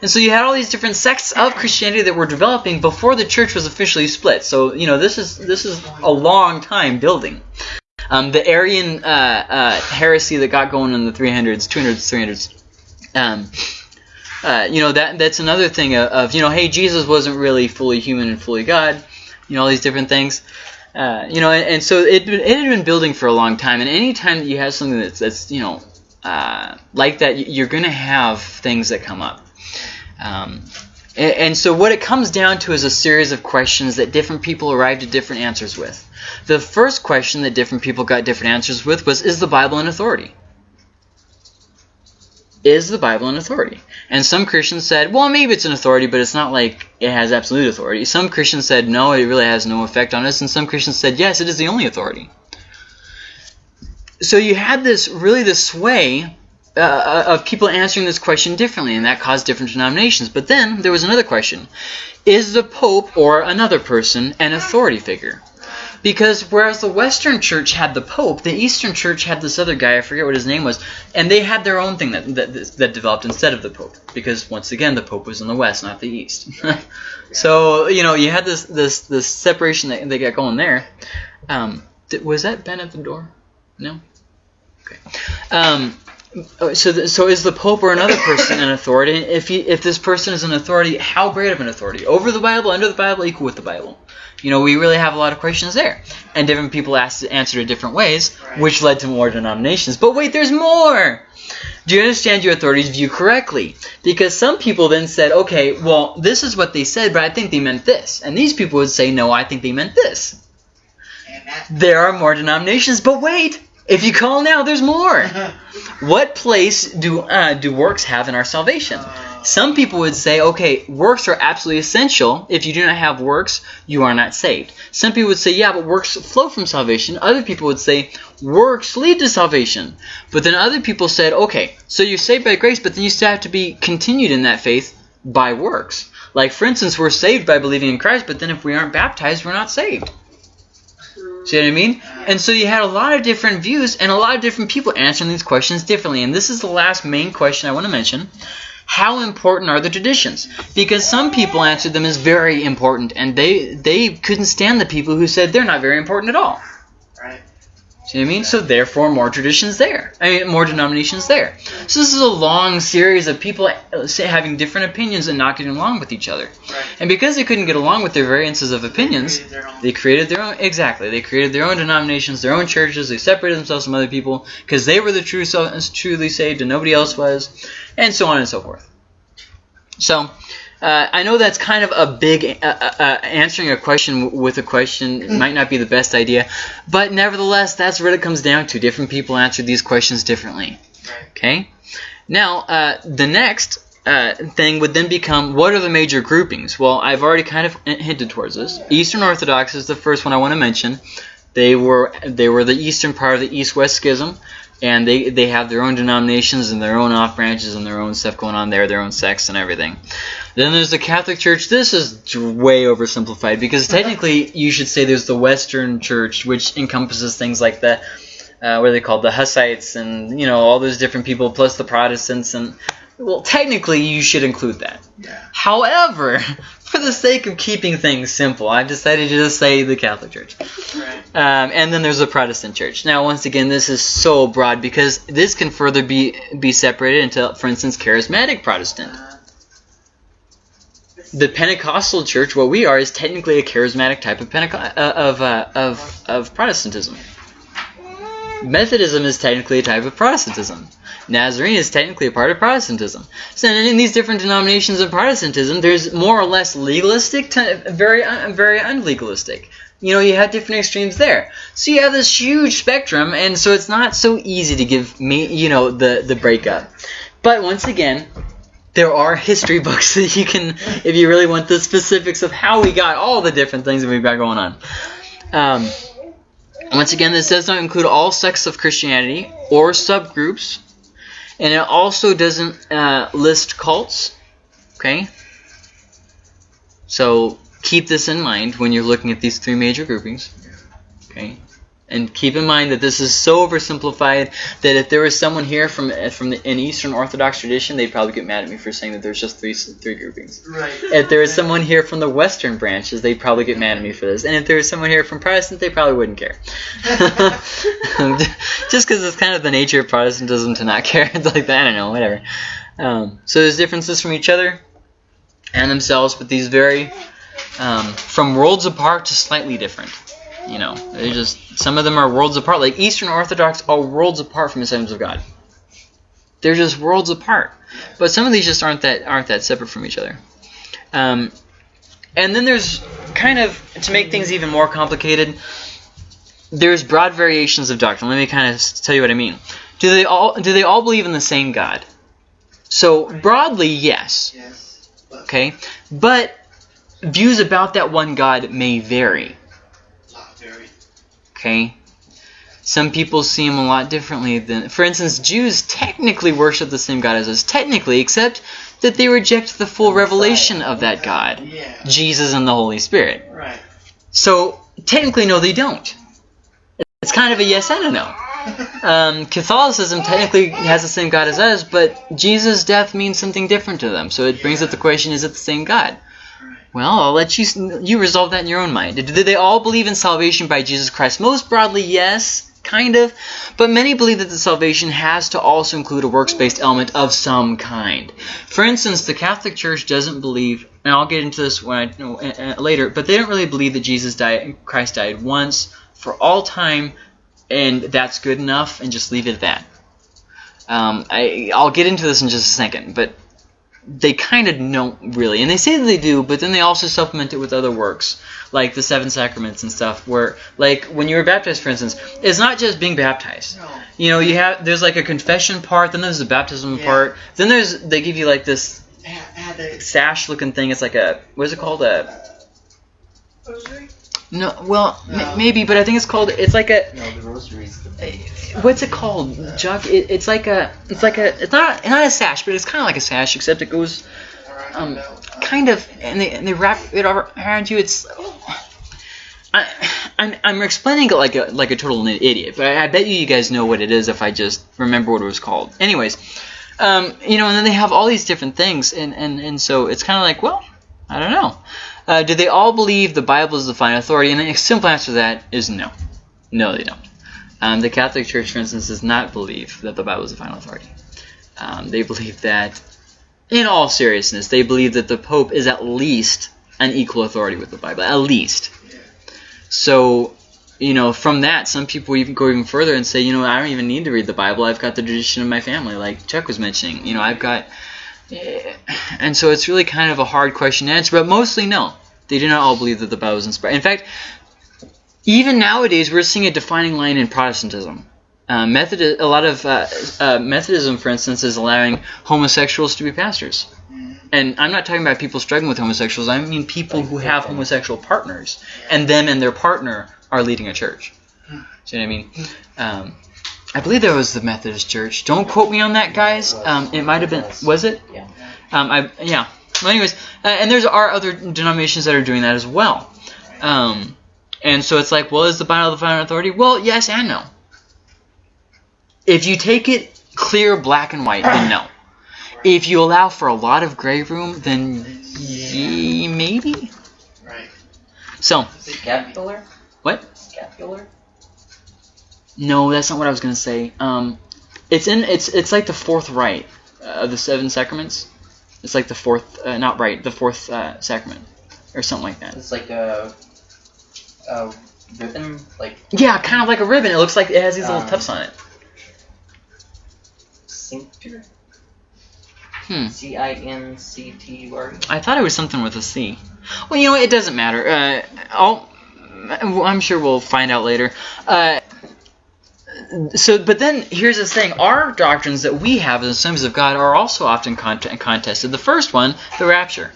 And so you had all these different sects of Christianity that were developing before the church was officially split. So you know this is this is a long time building. Um, the Arian uh, uh, heresy that got going in the 300s, 200s, 300s. Um, uh, you know that that's another thing of, of you know hey Jesus wasn't really fully human and fully God. You know all these different things. Uh, you know, and, and so it, it had been building for a long time. And any time that you have something that's that's you know uh, like that, you- you're going to have things that come up. Um, and, and so what it comes down to is a series of questions that different people arrived at different answers with. The first question that different people got different answers with was, is the Bible an authority? Is the Bible an authority? And some Christians said, well, maybe it's an authority, but it's not like it has absolute authority. Some Christians said, no, it really has no effect on us. And some Christians said, yes, it is the only authority. So you had this, really this sway uh, of people answering this question differently, and that caused different denominations. But then there was another question Is the Pope or another person an authority figure? Because whereas the Western Church had the Pope, the Eastern Church had this other guy, I forget what his name was, and they had their own thing that, that, that developed instead of the Pope. Because once again, the Pope was in the West, not the East. so, you know, you had this this, this separation that they got going there. Um, was that Ben at the door? No? Okay. Um, Oh, so, so is the Pope or another person an authority? If he, if this person is an authority, how great of an authority? Over the Bible, under the Bible, equal with the Bible? You know, we really have a lot of questions there, and different people asked answered it different ways, Right. which led to more denominations. But wait, there's more. Do you understand your authority's view correctly? Because some people then said, okay, well, this is what they said, but I think they meant this, and these people would say, no, I think they meant this. There are more denominations, but wait! If you call now, there's more. What place do uh, do works have in our salvation? Uh, Some people would say, okay, works are absolutely essential. If you do not have works, you are not saved. Some people would say, yeah, but works flow from salvation. Other people would say, works lead to salvation. But then other people said, okay, so you're saved by grace, but then you still have to be continued in that faith by works. Like, for instance, we're saved by believing in Christ, but then if we aren't baptized, we're not saved. See what I mean? And so you had a lot of different views and a lot of different people answering these questions differently. And this is the last main question I want to mention. How important are the traditions? Because some people answered them as very important, and they they couldn't stand the people who said they're not very important at all. See what I mean? So therefore, more traditions there. I mean, more denominations there. So this is a long series of people uh, having different opinions and not getting along with each other. Right. And because they couldn't get along with their variances of opinions, Created they created their own exactly. They created their own denominations, their own churches. They separated themselves from other people because they were the true, truly saved, and nobody else was, and so on and so forth. So. Uh, I know that's kind of a big uh, uh, uh, answering a question with a question might not be the best idea, but nevertheless, that's what it comes down to. Different people answer these questions differently. Okay. Now, uh, the next uh, thing would then become what are the major groupings? Well, I've already kind of hinted towards this. Eastern Orthodox is the first one I want to mention. They were they were the eastern part of the East-West Schism, and they they have their own denominations and their own off branches and their own stuff going on there, their own sects and everything. Then there's the Catholic Church. This is way oversimplified because technically you should say there's the Western Church, which encompasses things like the uh, what are they called, the Hussites, and you know all those different people, plus the Protestants, and well, technically you should include that. Yeah. However, for the sake of keeping things simple, I've decided to just say the Catholic Church. Right. Um, and then there's the Protestant Church. Now, once again, this is so broad because this can further be be separated into, for instance, charismatic Protestant. Uh, The Pentecostal Church, what we are, is technically a charismatic type of Penteco- uh, of, uh, of of Protestantism. Methodism is technically a type of Protestantism. Nazarene is technically a part of Protestantism. So in these different denominations of Protestantism, there's more or less legalistic very very unlegalistic. You know, you have different extremes there. So you have this huge spectrum, and so it's not so easy to give me, you know, the the breakup. But once again, there are history books that you can, if you really want the specifics of how we got all the different things that we've got going on. Um, once again, this does not include all sects of Christianity or subgroups, and it also doesn't uh, list cults. Okay? So keep this in mind when you're looking at these three major groupings. Okay? And keep in mind that this is so oversimplified that if there was someone here from from the, an Eastern Orthodox tradition, they'd probably get mad at me for saying that there's just three three groupings. right. If there is someone here from the Western branches, they'd probably get mad at me for this. And if there is someone here from Protestant, they probably wouldn't care. Just because it's kind of the nature of Protestantism to not care. It's like that, I don't know, whatever. Um, so there's differences from each other and themselves, but these vary um, from worlds apart to slightly different. You know, they just some of them are worlds apart. Like Eastern Orthodox are worlds apart from the Assemblies of God. They're just worlds apart. But some of these just aren't that aren't that separate from each other. Um, and then there's kind of to make things even more complicated. There's broad variations of doctrine. Let me kind of tell you what I mean. Do they all do they all believe in the same God? So broadly, yes. Yes. Okay, but views about that one God may vary. Okay, some people see him a lot differently than. For instance, Jews technically worship the same God as us, technically, except that they reject the full revelation of that God, Yeah. Jesus and the Holy Spirit. Right. So technically, no, they don't. It's kind of a yes and a no. Um, Catholicism technically has the same God as us, but Jesus' death means something different to them. So it brings up the question: Is it the same God? Well, I'll let you you resolve that in your own mind. Do they all believe in salvation by Jesus Christ? Most broadly, yes, kind of, but many believe that the salvation has to also include a works-based element of some kind. For instance, the Catholic Church doesn't believe, and I'll get into this when I, no, later, but they don't really believe that Jesus died, Christ died once for all time, and that's good enough, and just leave it at that. Um, I, I'll get into this in just a second, but they kind of don't really, and they say that they do, but then they also supplement it with other works, like the seven sacraments and stuff. Where, like, when you were baptized, for instance, it's not just being baptized. No. You know, you have there's like a confession part, then there's the baptism Yeah. part, then there's they give you like this I had- I had to- sash-looking thing. It's like a what is it called? A Rosary? No, well, m- maybe, but I think it's called. It's like a No, the rosary's the what's it called? Jug. It, it's like a. It's like a. It's not not a sash, but it's kind of like a sash, except it goes um, kind of, and they and they wrap it around you. It's. I, I'm, I'm explaining it like a like a total idiot, but I, I bet you you guys know what it is if I just remember what it was called. Anyways, um, you know, and then they have all these different things, and and, and so it's kind of like, well, I don't know. Uh, do they all believe the Bible is the final authority? And the simple answer to that is no. No, they don't. Um, the Catholic Church, for instance, does not believe that the Bible is the final authority. Um, they believe that, in all seriousness, they believe that the Pope is at least an equal authority with the Bible. At least. So, you know, from that, some people even go even further and say, you know, I don't even need to read the Bible. I've got the tradition of my family, like Chuck was mentioning. You know, I've got. And so it's really kind of a hard question to answer, but mostly no. They do not all believe that the Bible is inspired. In fact, even nowadays, we're seeing a defining line in Protestantism. Uh, Method, a lot of uh, uh, Methodism, for instance, is allowing homosexuals to be pastors. And I'm not talking about people struggling with homosexuals. I mean people who have homosexual partners, and them and their partner are leading a church. See what I mean? Um, I believe that was the Methodist Church. Don't quote me on that, guys. Um, it might have been. Was it? Yeah. Um, I yeah. Well, anyways, uh, and there's are other denominations that are doing that as well. Um, and so it's like, well, is the Bible the final authority? Well, yes and no. If you take it clear, black and white, then no. If you allow for a lot of gray room, then ye, maybe. Right. So Scapular? What? Scapular? No, that's not what I was gonna say. Um, it's in it's it's like the fourth rite uh, of the seven sacraments. It's like the fourth, uh, not right, the fourth uh, sacrament, or something like that. It's like a, a ribbon, like Yeah, kind of like a ribbon. It looks like it has these little Um, tufts on it. cincture? Hmm. C I N C T U R. I thought it was something with a C. Well, you know, it doesn't matter. Uh, I'll, I'm sure we'll find out later. Uh, so, but then here's the thing: our doctrines that we have as Assemblies of God are also often cont- contested. The first one, the rapture.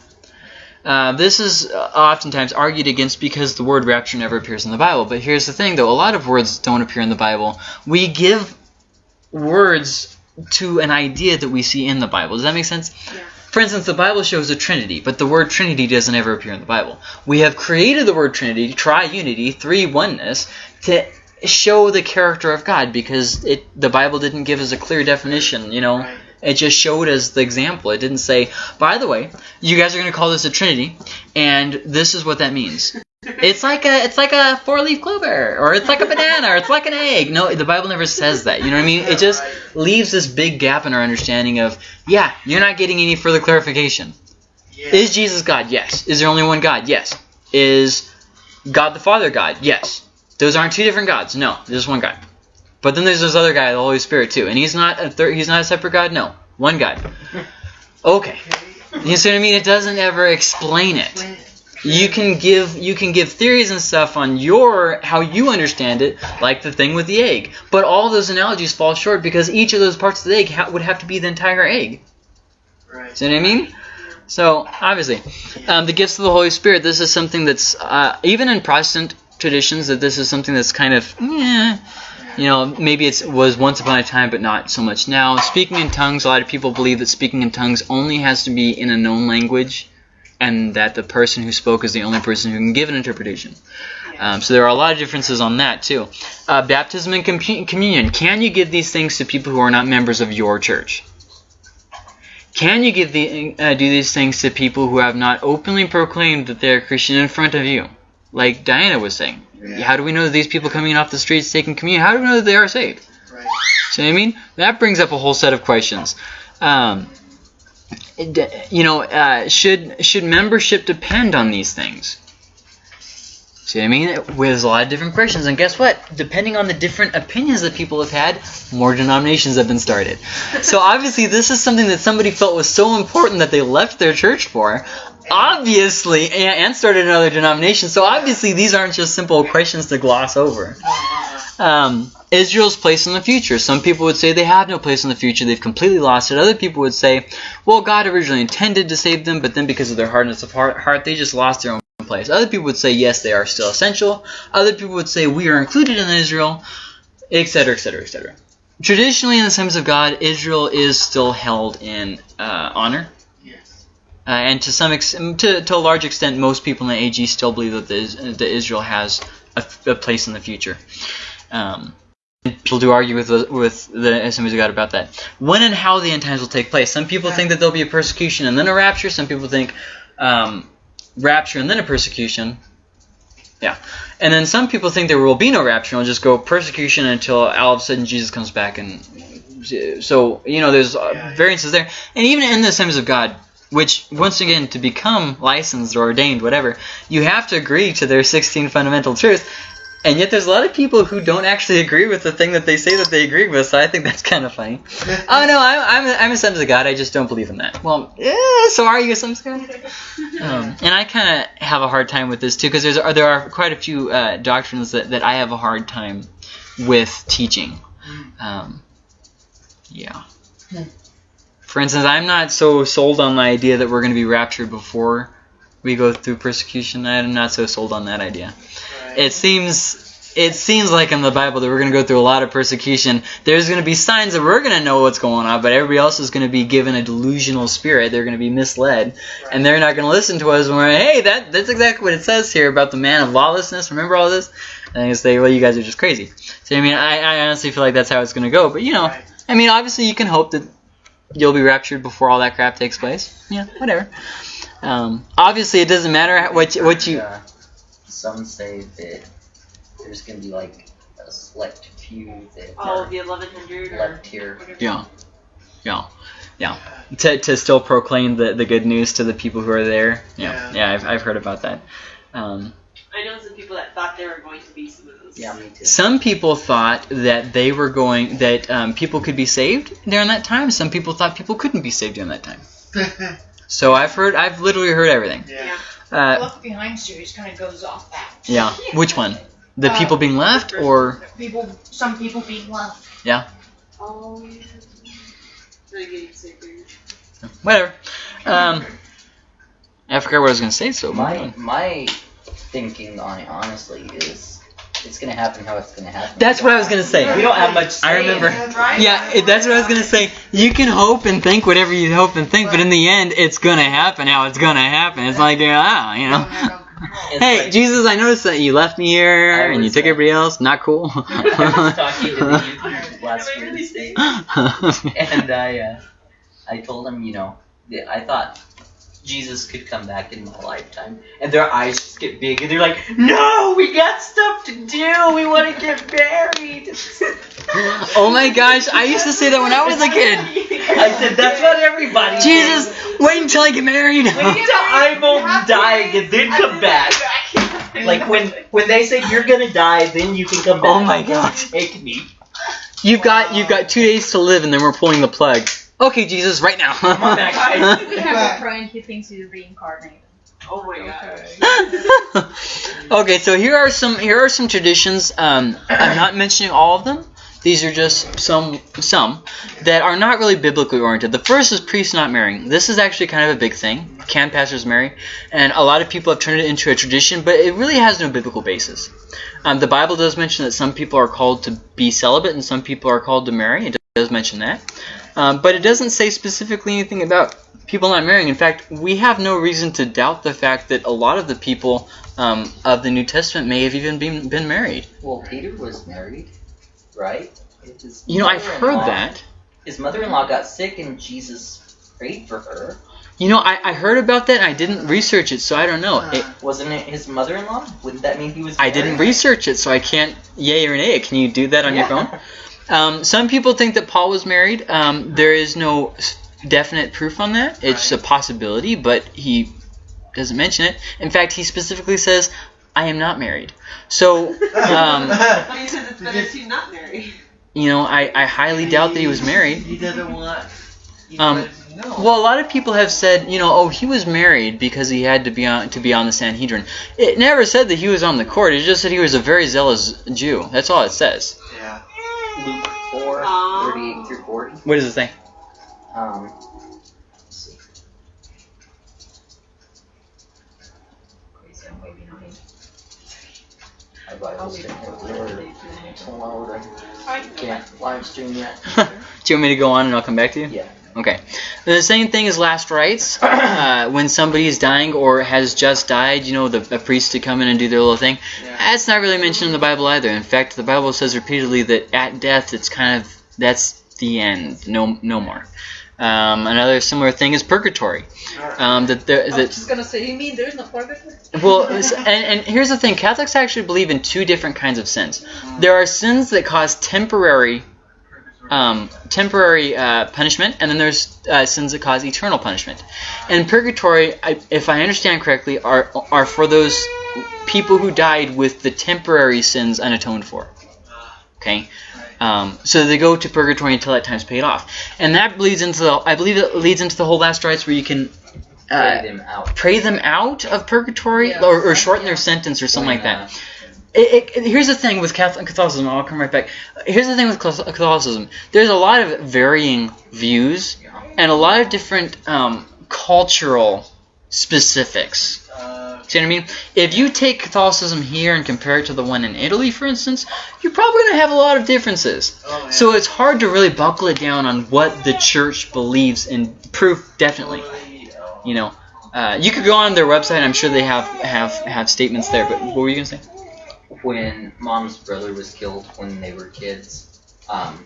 Uh, this is uh, oftentimes argued against because the word rapture never appears in the Bible. But here's the thing, though: a lot of words don't appear in the Bible. We give words to an idea that we see in the Bible. Does that make sense? Yeah. For instance, the Bible shows a Trinity, but the word Trinity doesn't ever appear in the Bible. We have created the word Trinity, triunity, three oneness, to show the character of God because it the Bible didn't give us a clear definition, you know. Right. It just showed us the example. It didn't say, by the way, you guys are going to call this a Trinity, and this is what that means. It's like a it's like a four leaf clover, or it's like a banana, or it's like an egg. No, the Bible never says that. You know what I mean? It just Right. leaves this big gap in our understanding of, yeah, you're not getting any further clarification. Yeah. Is Jesus God? Yes. Is there only one God? Yes. Is God the Father God? Yes. Those aren't two different gods. No, there's one God. But then there's this other guy, the Holy Spirit, too, and he's not a third. He's not a separate God. No, one God. Okay. You see what I mean? It doesn't ever explain it. You can give you can give theories and stuff on your how you understand it, like the thing with the egg. But all those analogies fall short because each of those parts of the egg ha- would have to be the entire egg. Right. See what I mean? So obviously, um, the gifts of the Holy Spirit. This is something that's uh, even in Protestant traditions that this is something that's kind of you know maybe it was once upon a time but not so much now. Speaking in tongues. A lot of people believe that speaking in tongues only has to be in a known language, and that the person who spoke is the only person who can give an interpretation. Um, so there are a lot of differences on that too. Uh, baptism and compu- communion. Can you give these things to people who are not members of your church? Can you give the uh, do these things to people who have not openly proclaimed that they're Christian in front of you? Like Diana was saying. Yeah. How do we know that these people coming off the streets taking communion? How do we know that they are saved? Right. See what I mean? That brings up a whole set of questions. Um, you know, uh, should should membership depend on these things? See what I mean? There's a lot of different questions, and guess what? Depending on the different opinions that people have had, more denominations have been started. So obviously, this is something that somebody felt was so important that they left their church for. Obviously, and, started another denomination. So obviously, these aren't just simple questions to gloss over. Um, Israel's place in the future. Some people would say they have no place in the future. They've completely lost it. Other people would say, well, God originally intended to save them, but then because of their hardness of heart, heart they just lost their own place. Other people would say, yes, they are still essential. Other people would say, we are included in Israel, etc., etc., etc. Traditionally, in the Assemblies of God, Israel is still held in uh, honor. Uh, and to some ex- to, to a large extent, most people in the AG still believe that, the, that Israel has a, a place in the future. Um, people do argue with the, with the of God about that. When and how the end times will take place. Some people think that there'll be a persecution and then a rapture. Some people think um, rapture and then a persecution. Yeah. And then some people think there will be no rapture and it'll just go persecution until all of a sudden Jesus comes back. And so, you know, there's uh, variances there. And even in the Assemblies of God, which, once again, to become licensed or ordained, whatever, you have to agree to their 16 fundamental truths. And yet there's a lot of people who don't actually agree with the thing that they say that they agree with, so I think that's kind of funny. oh, no, I'm, I'm, a, I'm a son of God, I just don't believe in that. Well, yeah, so are you a son of God? Um, and I kind of have a hard time with this, too, because there are quite a few uh, doctrines that, that I have a hard time with teaching. Um, yeah. For instance, I'm not so sold on the idea that we're going to be raptured before we go through persecution. I'm not so sold on that idea. It seems it seems like in the Bible that we're going to go through a lot of persecution. There's going to be signs that we're going to know what's going on, but everybody else is going to be given a delusional spirit. They're going to be misled, and they're not going to listen to us. When we're hey, that that's exactly what it says here about the man of lawlessness. Remember all this? And they say, well, you guys are just crazy. So I mean, I, I honestly feel like that's how it's going to go. But you know, Right. I mean, obviously you can hope that you'll be raptured before all that crap takes place. Yeah, whatever. Um, obviously, it doesn't matter what you, what you. Uh, some say that there's going to be like a select few that All are of the 1100 or left here. whatever. Yeah, yeah, yeah. To, to still proclaim the, the good news to the people who are there. Yeah, Yeah. yeah. I've, I've heard about that. Um, I know some people that thought there were going to be some of those. Yeah, me too. some people thought that they were going that um, people could be saved during that time. Some people thought people couldn't be saved during that time. So I've heard, I've literally heard everything. yeah. Uh, Left Behind series kind of goes off that. yeah. Which one? The Uh, people being left, or People, some people being left. Oh, yeah. Renegade whatever. Um, I forgot what I was gonna say. So My my thinking on it honestly is it's gonna happen how it's gonna happen. That's what I was gonna say. We don't have much. I remember. in it. Right? Yeah, it, that's what I was gonna say. You can hope and think whatever you hope and think, but in the end, it's gonna happen how it's gonna happen. It's like, yeah, you know. It's Hey, like- Jesus, I noticed that you left me here and you took everybody else. Not cool. I was talking to the youth last Am Wednesday, and I uh, I told him, you know, I thought Jesus could come back in my lifetime, and their eyes just get big, and they're like, "No, we got stuff to do. We want to get married." oh my gosh, I used to say that when I was a kid. I said, "That's what everybody." Jesus, wait until I get married. Wait until I'm old and die and then come back. Like when when they say you're gonna die, then you can come oh back. Oh my gosh. Take me. You've got you've got two days to live, and then we're pulling the plug. Okay, Jesus, right now. Come on back, guys. We have a friend who thinks he's reincarnated. Oh my god. okay, so here are some here are some traditions. Um, I'm not mentioning all of them. These are just some some that are not really biblically oriented. The first is priests not marrying. This is actually kind of a big thing. Can pastors marry? And a lot of people have turned it into a tradition, but it really has no biblical basis. Um, the Bible does mention that some people are called to be celibate and some people are called to marry. It does mention that, um, but it doesn't say specifically anything about people not marrying. In fact, we have no reason to doubt the fact that a lot of the people um, of the New Testament may have even been, been married. Well, Peter was married, right? You know, I've heard that. His mother-in-law got sick, and Jesus prayed for her. You know, I, I heard about that and I didn't research it, so I don't know. It, Wasn't it his mother-in-law? Wouldn't that mean he was? I didn't research it, so I can't yay or nay it. Can you do that on your phone? Um, some people think that Paul was married. Um, there is no definite proof on that. It's a possibility, but he doesn't mention it. In fact, he specifically says, I am not married. So, um, he says it's better to not marry. you know, I, I highly doubt that he was married. He doesn't want. Um, anybody to know. Well, a lot of people have said, you know, oh, he was married because he had to be on to be on the Sanhedrin. It never said that he was on the court. It just said he was a very zealous Jew. That's all it says. yeah. Luke 4, Aw. 38 through 40. What does it say? Um, let's see. I Bible statement. Tomorrow, I can't live stream yet. Do you want me to go on and I'll come back to you? Yeah. Okay. The same thing as last rites. Uh, when somebody is dying or has just died, you know, the a priest to come in and do their little thing. Yeah. That's not really mentioned in the Bible either. In fact, the Bible says repeatedly that at death, it's kind of that's the end. No, no more. Um, another similar thing is purgatory. Um, that there, I was just gonna say, you mean there's no purgatory? well, and, and here's the thing: Catholics actually believe in two different kinds of sins. There are sins that cause temporary, um, temporary uh, punishment, and then there's uh, sins that cause eternal punishment. And purgatory, I, if I understand correctly, are are for those people who died with the temporary sins unatoned for. Okay. Um, so they go to purgatory until that time's paid off, and that leads into the. I believe it leads into the whole last rites where you can uh, Pray them out. pray them out of purgatory Yeah. or, or shorten their sentence or something like that. It, it, here's the thing with Catholicism. I'll come right back. Here's the thing with Catholicism. There's a lot of varying views and a lot of different um, cultural specifics. See what I mean? If you take Catholicism here and compare it to the one in Italy, for instance, you're probably going to have a lot of differences. oh. So it's hard to really buckle it down on what the church believes and proof definitely. You know, uh, you could go on their website. I'm sure they have have have statements there. But what were you gonna say? When mom's brother was killed when they were kids, um,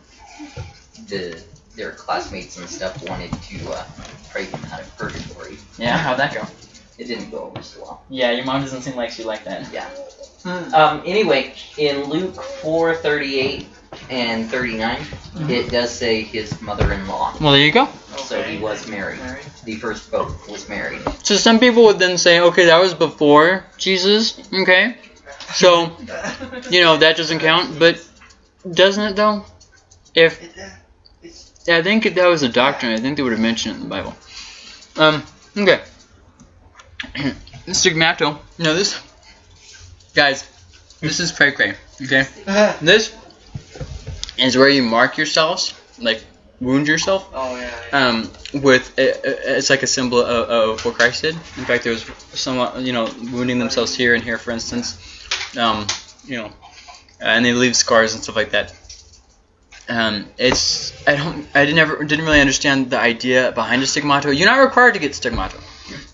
the their classmates and stuff wanted to uh, pray him out of purgatory. Yeah, how'd that go? It didn't go over so well. Yeah, your mom doesn't seem like she liked that. Yeah. Hmm. Um, anyway, in Luke 4, 38 and 39, Mm-hmm. it does say his mother-in-law. Well, there you go. So he was married. Married. The first pope was married. So some people would then say, okay, that was before Jesus. Okay, so you know that doesn't count. But doesn't it though? If It, uh, I think if that was a doctrine, I think they would have mentioned it in the Bible. Um. Okay. Stigmato. No, this. Guys, this is cray cray. Okay. This is where you mark yourselves, like wound yourself. oh yeah. yeah. Um, with it, it's like a symbol of, of what Christ did. In fact, there was someone, you know, wounding themselves here and here, for instance. Um, you know, and they leave scars and stuff like that. Um, it's I don't I didn't ever didn't really understand the idea behind a stigmato. You're not required to get stigmato,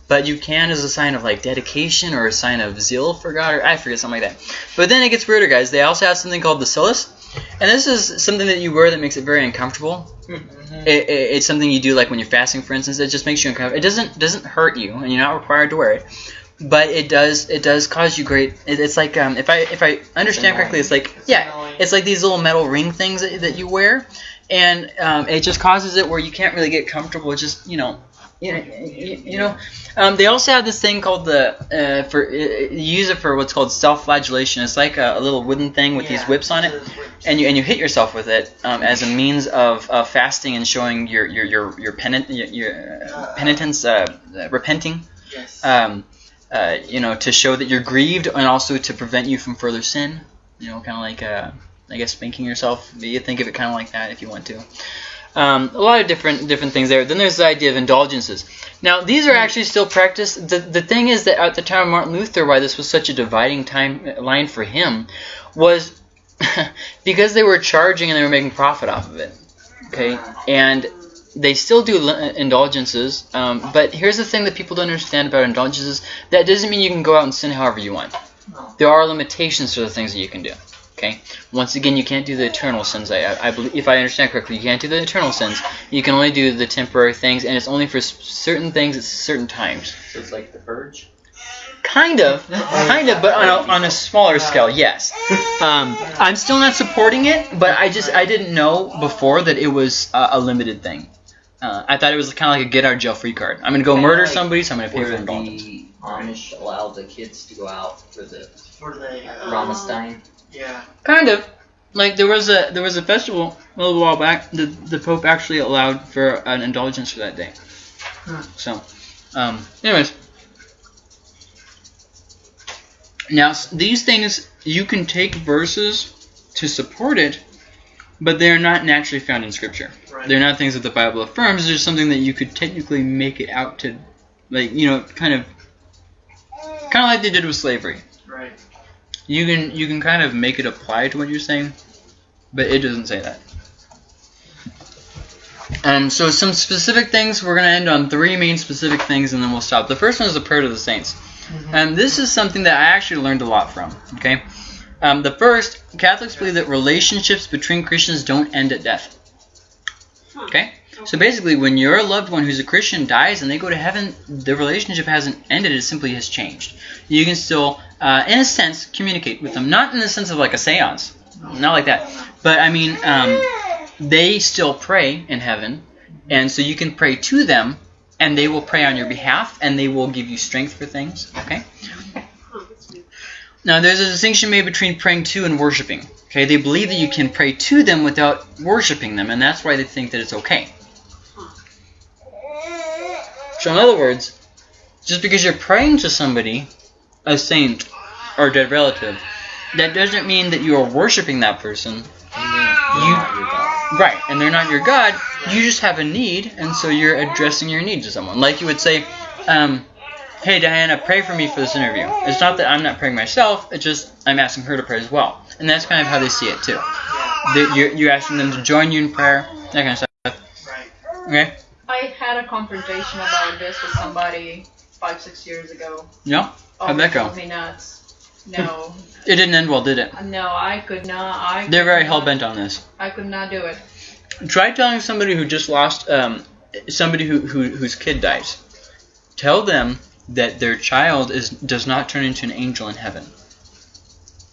but you can as a sign of like dedication or a sign of zeal for God or I forget something like that. But then it gets weirder, guys. They also have something called the cilice, and this is something that you wear that makes it very uncomfortable. Mhm. It, it, it's something you do like when you're fasting, for instance. It just makes you uncomfortable. It doesn't doesn't hurt you, and you're not required to wear it. But it does it does cause you great. It, it's like um, if I if I understand correctly, it's like yeah, it's like these little metal ring things that, that you wear, and um, it just causes it where you can't really get comfortable. Just you know. You you, you know, um, they also have this thing called the uh, for uh, you use it for what's called self-flagellation. It's like a, a little wooden thing with these whips on it, whips. and you and you hit yourself with it um, as a means of, of fasting and showing your your your your, penit, your, your uh, penitence, uh, uh, repenting. yes. Um, uh, you know, to show that you're grieved, and also to prevent you from further sin. You know, kind of like uh, I guess spanking yourself. You think of it kind of like that if you want to. Um, a lot of different different things there. Then there's the idea of indulgences. Now these are actually still practiced. The the thing is that at the time of Martin Luther, why this was such a dividing time line for him, was because they were charging and they were making profit off of it. Okay, and they still do indulgences. Um, but here's the thing that people don't understand about indulgences: that doesn't mean you can go out and sin however you want. There are limitations to the things that you can do. Okay. Once again, you can't do the eternal sins. I, I, I believe, if I understand correctly, you can't do the eternal sins. You can only do the temporary things, and it's only for certain things at certain times. So it's like the purge. Kind of, kind of, but on a, on a smaller scale, yes. Um, I'm still not supporting it, but I just I didn't know before that it was a, a limited thing. Uh, I thought it was kind of like a get out of jail free card. I'm gonna go Kinda murder like somebody, so I'm gonna pay for Where indulgence. the Amish allow the kids to go out for the For the uh, Ramstein. yeah. Kind of. Like there was a there was a festival a little while back. The the Pope actually allowed for an indulgence for that day. Hmm. So, um, anyways. Now these things you can take verses to support it, but they are not naturally found in Scripture. Right. They're not things that the Bible affirms. They're just something that you could technically make it out to, like you know, kind of, kind of like they did with slavery. Right. You can you can kind of make it apply to what you're saying, but it doesn't say that. Um, so some specific things. We're gonna end on three main specific things, and then we'll stop. The first one is the prayer to the saints, and this is something that I actually learned a lot from. Okay, um, the first Catholics believe that relationships between Christians don't end at death. Okay, so basically, when your loved one who's a Christian dies and they go to heaven, the relationship hasn't ended; it simply has changed. You can still, uh, in a sense, communicate with them, not in the sense of like a séance, not like that, but I mean, um, they still pray in heaven, and so you can pray to them, and they will pray on your behalf, and they will give you strength for things. Okay. Now, there's a distinction made between praying to and worshiping. Okay, they believe that you can pray to them without worshiping them, and that's why they think that it's okay. So, in other words, just because you're praying to somebody, a saint or a dead relative, that doesn't mean that you are worshiping that person. You, right, and they're not your God. You just have a need, and so you're addressing your need to someone. Like you would say, um, "Hey Diana, pray for me for this interview." It's not that I'm not praying myself; it's just I'm asking her to pray as well, and that's kind of how they see it too. You're, you're asking them to join you in prayer, that kind of stuff. Right. Okay? I had a confrontation about this with somebody five, six years ago. Yeah. How'd that go? Me nuts. No, It didn't end well, did it? no, I could not. I. They're very hell bent on this. I could not do it. Try telling somebody who just lost um, somebody who, who whose kid dies. Tell them that their child is does not turn into an angel in heaven.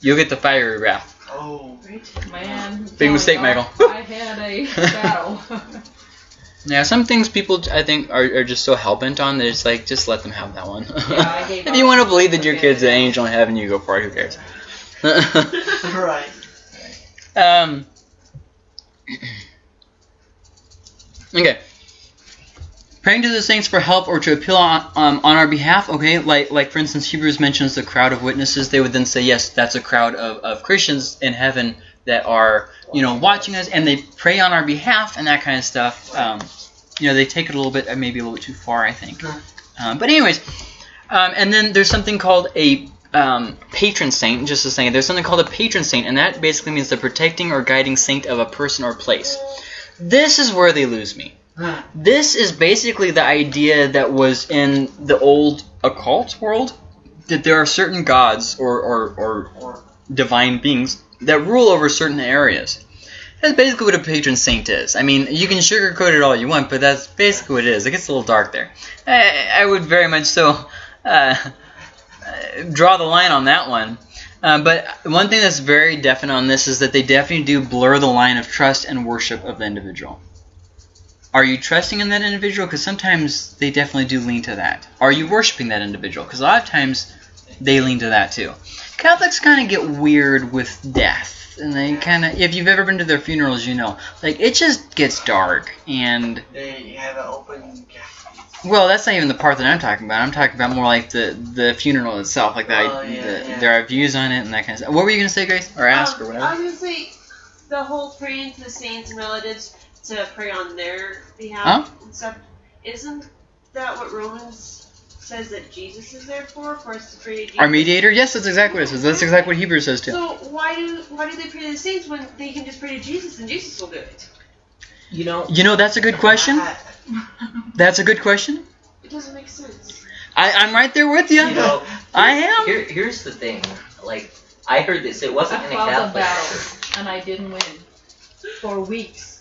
You'll get the fiery wrath. Oh. Right, man. Big mistake, Michael. I had a battle. Yeah, some things people I think are, are just so hell bent on that it's like just let them have that one. Yeah, I gave if you want to believe that your kid's an angel in heaven, you go for it. Who cares? right. um. Okay. Praying to the saints for help or to appeal on, um, on our behalf, okay, like like for instance Hebrews mentions the crowd of witnesses, they would then say, yes, that's a crowd of, of Christians in heaven that are, you know, watching us and they pray on our behalf and that kind of stuff. Um, you know, they take it a little bit, uh, maybe a little bit too far, I think. Um, but anyways, um, and then there's something called a um, patron saint, just to say, there's something called a patron saint, and that basically means the protecting or guiding saint of a person or place. This is where they lose me. This is basically the idea that was in the old occult world that there are certain gods or, or, or, Or divine beings that rule over certain areas. That's basically what a patron saint is. I mean, you can sugarcoat it all you want, but that's basically what it is. It gets a little dark there. I, I would very much so uh, uh, draw the line on that one. Uh, but one thing that's very definite on this is that they definitely do blur the line of trust and worship of the individual. Are you trusting in that individual? Because sometimes they definitely do lean to that. Are you worshiping that individual? Because a lot of times they lean to that too. Catholics kind of get weird with death, and they kind of, if you've ever been to their funerals, you know, like it just gets dark. And they have an open well, that's not even the part that I'm talking about. I'm talking about more like the the funeral itself, like the, Oh, yeah, the yeah. there are views on it and that kind of stuff. What were you gonna say, Grace, or ask, or Um, whatever? I was gonna say the whole praying to the saints and relatives to pray on their behalf and stuff. Isn't that what Romans says that Jesus is there for? For us to pray to Jesus. Our mediator? Yes, that's exactly what it says. That's exactly what Hebrews says too. So why do why do they pray to the saints when they can just pray to Jesus and Jesus will do it? You know, You know, that's a good question. That's a good question. It doesn't make sense. I, I'm right there with you. you know, I am. Here, here's the thing. Like, I heard this. It wasn't I in a fought the Catholic battle and I didn't win for weeks.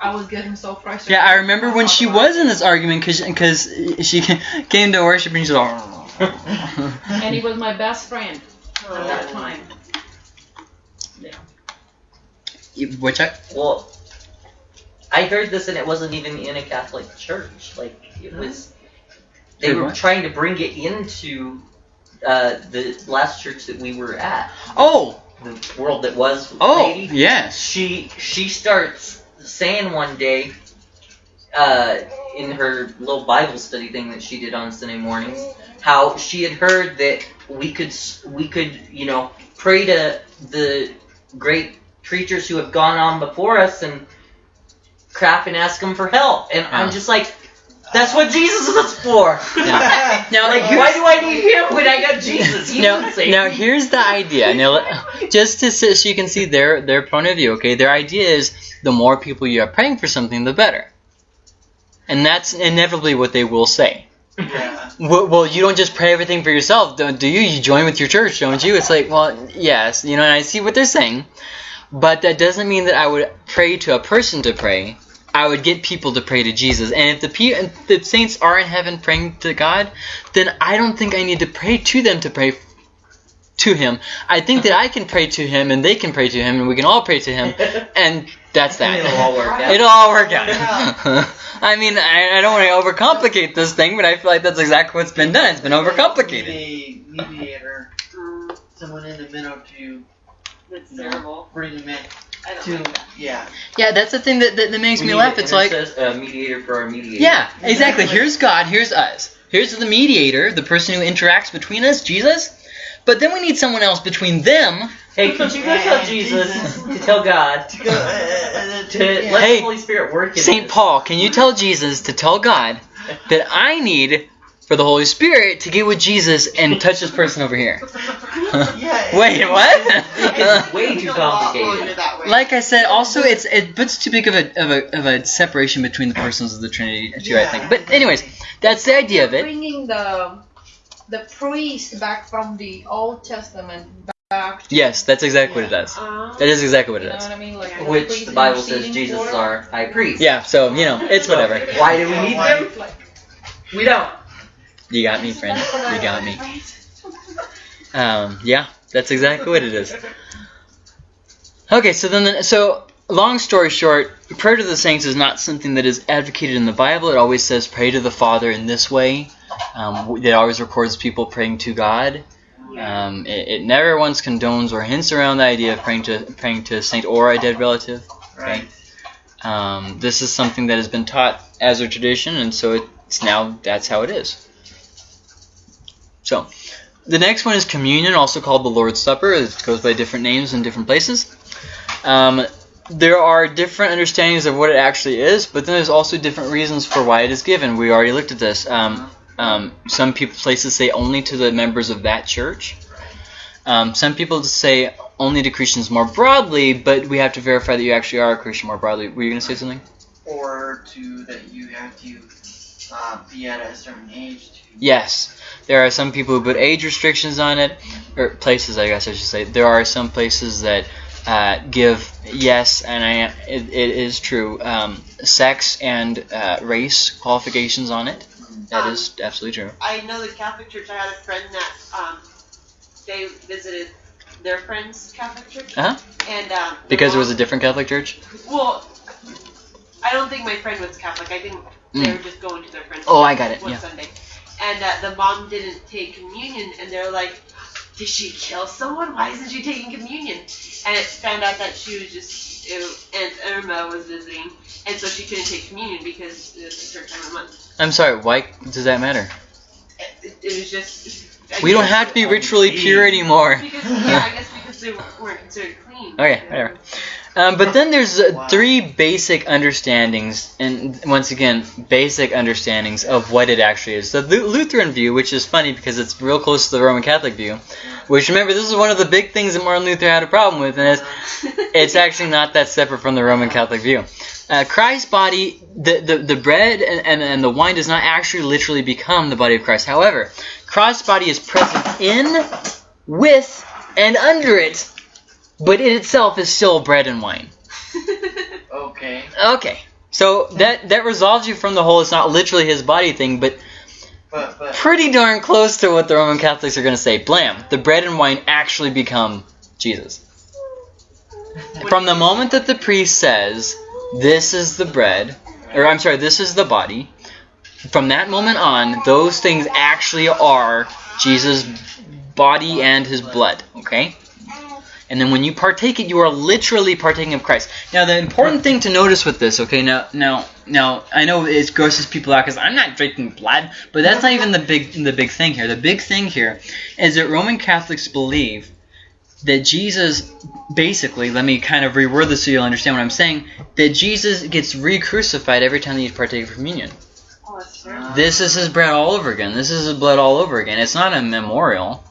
I was getting so frustrated. Yeah, I remember when she was in this argument because she came to worship and she's like, and he was my best friend at that time. Yeah. Which I Well, I heard this and it wasn't even in a Catholic church. Like it was, they Wait, were what? trying to bring it into uh, the last church that we were at, Oh, the world that was oh, lady. yes. She she starts saying one day, uh, in her little Bible study thing that she did on Sunday mornings, how she had heard that we could we could you know pray to the great preachers who have gone on before us and crap and ask them for help, and Yeah. I'm just like. That's what Jesus is for. Yeah. Now, like, why do I need him when I got Jesus? He now, didn't say- now here's the idea. Now, just to so so you can see their their point of view. Okay, their idea is the more people you are praying for something, the better, and that's inevitably what they will say. Yeah. Well, well, you don't just pray everything for yourself, don't do you? You join with your church, don't you? It's like, well, yes, you know, and I see what they're saying, but that doesn't mean that I would pray to a person to pray. I would get people to pray to Jesus, and if the pe- if the saints are in heaven praying to God, then I don't think I need to pray to them to pray to Him. I think that I can pray to Him, and they can pray to Him, and we can all pray to Him, and that's that. It'll all work out. It'll all work out. I mean, I, I don't want to overcomplicate this thing, but I feel like that's exactly what's been done. It's been overcomplicated. A mediator, someone in the middle to that's No. terrible. bring them in. I don't To like that. yeah. Yeah, that's the thing that, that, that makes We me need laugh. It's like, intercess- a mediator for our mediator. yeah, exactly. Exactly. Here's God, here's us. Here's the mediator, the person who interacts between us, Jesus. But then we need someone else between them. Hey, could you go tell Jesus to tell God To go, uh, uh, to yeah. let Hey, the Holy Spirit work in St. us? Paul, can you tell Jesus to tell God that I need for the Holy Spirit to get with Jesus and touch this person over here? yeah. Wait, what? It's way too It's a lot complicated. longer that way. Like I said, also it's it puts too big of a, of a of a separation between the persons of the Trinity too. I think. But anyways, that's the idea of it. Bringing the the priest back from the Old Testament back. Yes, that's exactly what it does. Uh, That is exactly what You it know what I mean? Like Which the Bible says Jesus is our high priest. Yeah. So you know, it's whatever. Why do we need him? We don't. You got me, friend. You got me. Um, yeah, that's exactly what it is. Okay, so then, the, so long story short, prayer to the saints is not something that is advocated in the Bible. It always says pray to the Father in this way. Um, it always records people praying to God. Um, it, it never once condones or hints around the idea of praying to praying to a saint or a dead relative. Right. Um, this is something that has been taught as a tradition, and so it's now that's how it is. So, the next one is communion, also called the Lord's Supper. It goes by different names in different places. Um, there are different understandings of what it actually is, but then there's also different reasons for why it is given. We already looked at this. Um, um, some people places say only to the members of that church. Um, some people say only to Christians more broadly, but we have to verify that you actually are a Christian more broadly. Were you going to say something? Or to that you have to uh, be at a certain age. Yes. There are some people who put age restrictions on it, or places, I guess I should say. There are some places that uh, give yes, and I it, it is true, um, sex and uh, race qualifications on it. That is absolutely true. I know the Catholic Church. I had a friend that um, they visited their friend's Catholic church, Uh-huh. and um, Because it was a different Catholic church. Well, I don't think my friend was Catholic. I think they Mm. were just going to their friend's. Oh, I got it, One yeah. Sunday, and uh, the mom didn't take communion, and they're like, "Did she kill someone? Why isn't she taking communion?" And it found out that she was just it, Aunt Irma was visiting, and so she couldn't take communion because it was the third time a month. I'm sorry. Why does that matter? It, it was just. I We don't guess- have to be ritually pure anymore. Because yeah, I guess because they weren't considered clean. Okay, whatever. Um, but then there's uh, Wow. three basic understandings, and once again, basic understandings of what it actually is. The Lu- Lutheran view, which is funny because it's real close to the Roman Catholic view, which remember this is one of the big things that Martin Luther had a problem with, and it's, it's actually not that separate from the Roman Catholic view. Uh, Christ's body, the, the, the bread and, and, and the wine does not actually literally become the body of Christ. However, Christ's body is present in, with, and under it, but it itself is still bread and wine. Okay. Okay. So that that resolves you from the whole it's not literally his body thing, but But but pretty darn close to what the Roman Catholics are going to say. Blam. The bread and wine actually become Jesus. From the moment that the priest says, this is the bread, or I'm sorry, this is the body. From that moment on, those things actually are Jesus' body and his blood. Okay? And then when you partake it, you are literally partaking of Christ. Now, the important thing to notice with this, okay, now, now, now, I know it grosses people out because I'm not drinking blood, but that's not even the big, the big thing here. The big thing here is that Roman Catholics believe that Jesus, basically, let me kind of reword this so you'll understand what I'm saying, that Jesus gets re-crucified every time that you partake of communion. Oh, that's true. This is his bread all over again. This is his blood all over again. It's not a memorial.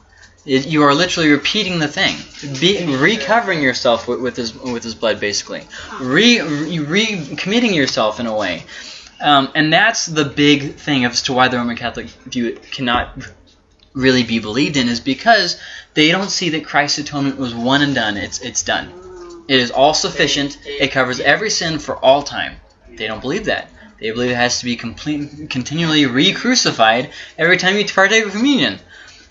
It, you are literally repeating the thing, Be, recovering yourself with, with his with his blood, basically, re, re, committing yourself in a way, um, and that's the big thing as to why the Roman Catholic view cannot really be believed in is because they don't see that Christ's atonement was one and done. It's it's done. It is all sufficient. It covers every sin for all time. They don't believe that. They believe it has to be complete, continually re-crucified every time you partake of communion.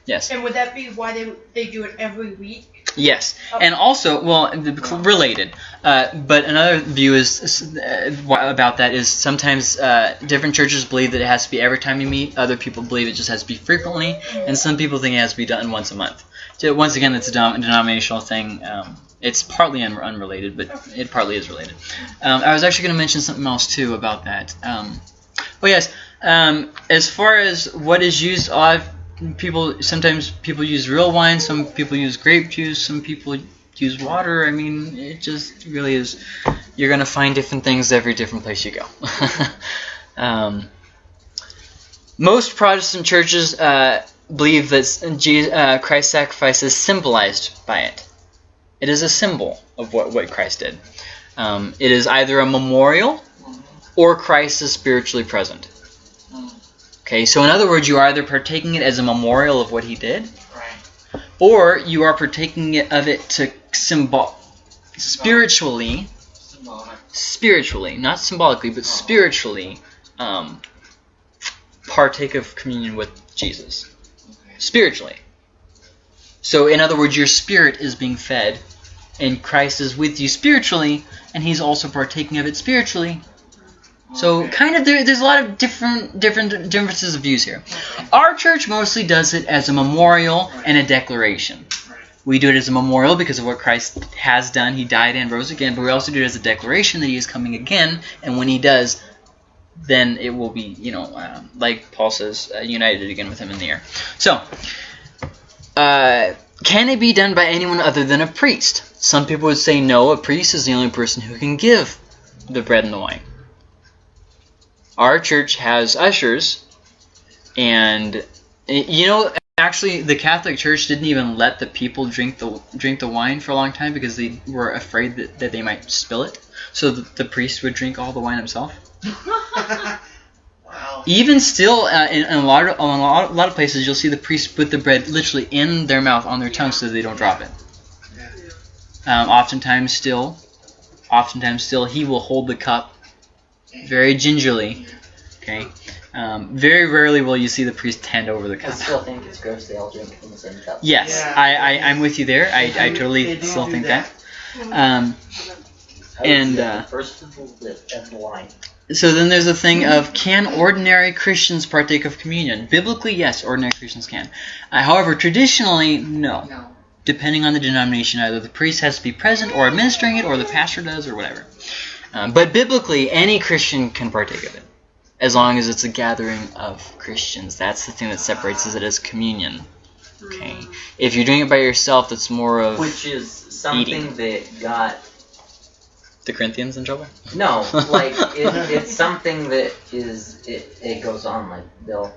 Yes. And would that be why they they do it every week? Yes, and also, well, related. Uh, but another view is uh, about that is sometimes uh, different churches believe that it has to be every time you meet. Other people believe it just has to be frequently, and some people think it has to be done once a month. So once again, it's a denom- denominational thing. Um, it's partly un- unrelated, but it partly is related. Um, I was actually going to mention something else too about that. Um, oh yes, um, as far as what is used, I've people sometimes people use real wine some people use grape juice some people use water. I mean it just really is you're going to find different things every different place you go. Um, most protestant churches uh, believe that Jesus, uh, christ's sacrifice is symbolized by it. It is a symbol of what, what christ did. Um, it is either a memorial or christ is spiritually present Okay, so in other words, you are either partaking it as a memorial of what he did, Right. or you are partaking it of it to symbol spiritually, Symbolic. spiritually, not symbolically, but spiritually, um, partake of communion with Jesus. Okay. Spiritually. So in other words, your spirit is being fed, and Christ is with you spiritually, and he's also partaking of it spiritually. So kind of there, there's a lot of different different differences of views here. Our church mostly does it as a memorial and a declaration. We do it as a memorial because of what Christ has done. He died and rose again, but we also do it as a declaration that he is coming again. And when he does, then it will be, you know, uh, like Paul says, uh, united again with him in the air. So, uh, can it be done by anyone other than a priest? Some people would say no, a priest is the only person who can give the bread and the wine. Our church has ushers, and eh, you know, actually, the Catholic Church didn't even let the people drink the drink the wine for a long time because they were afraid that, that they might spill it. So the, the priest would drink all the wine himself. wow. Even still, uh, in, in a lot of a lot, a lot of places, you'll see the priest put the bread literally in their mouth on their tongue so they don't drop it. Um, oftentimes, still, oftentimes still, he will hold the cup very gingerly. Okay. Um, very rarely will you see the priest hand over the cup. I cup. still think it's gross they all drink from the same cup. Yes, Yeah. I, I I'm with you there. I, I totally still think that. that. Um, And, uh, first of the lip and the wine. so then there's a thing of can ordinary Christians partake of communion? Biblically, yes, ordinary Christians can. Uh, however, traditionally, no. No. Depending on the denomination, either the priest has to be present or administering it, or the pastor does, or whatever. Um, but biblically, any Christian can partake of it, as long as it's a gathering of Christians. That's the thing that separates it as communion. Okay. If you're doing it by yourself, that's more of Which is something that got the Corinthians in trouble. no, like it, it's something that is it, it goes on like they'll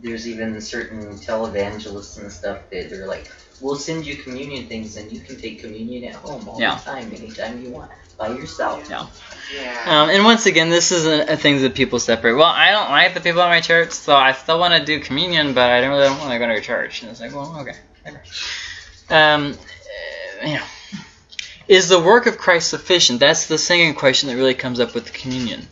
there's even certain televangelists and stuff that they're like we'll send you communion things and you can take communion at home all Yeah. the time anytime you want by yourself. Yeah. Um, and once again, this is a, a thing that people separate. Well, I don't like the people at my church, so I still want to do communion, but I don't really don't want to go to your church. And it's like, well, okay. whatever. Um, uh, you know, is the work of Christ sufficient? That's the second question that really comes up with the communion.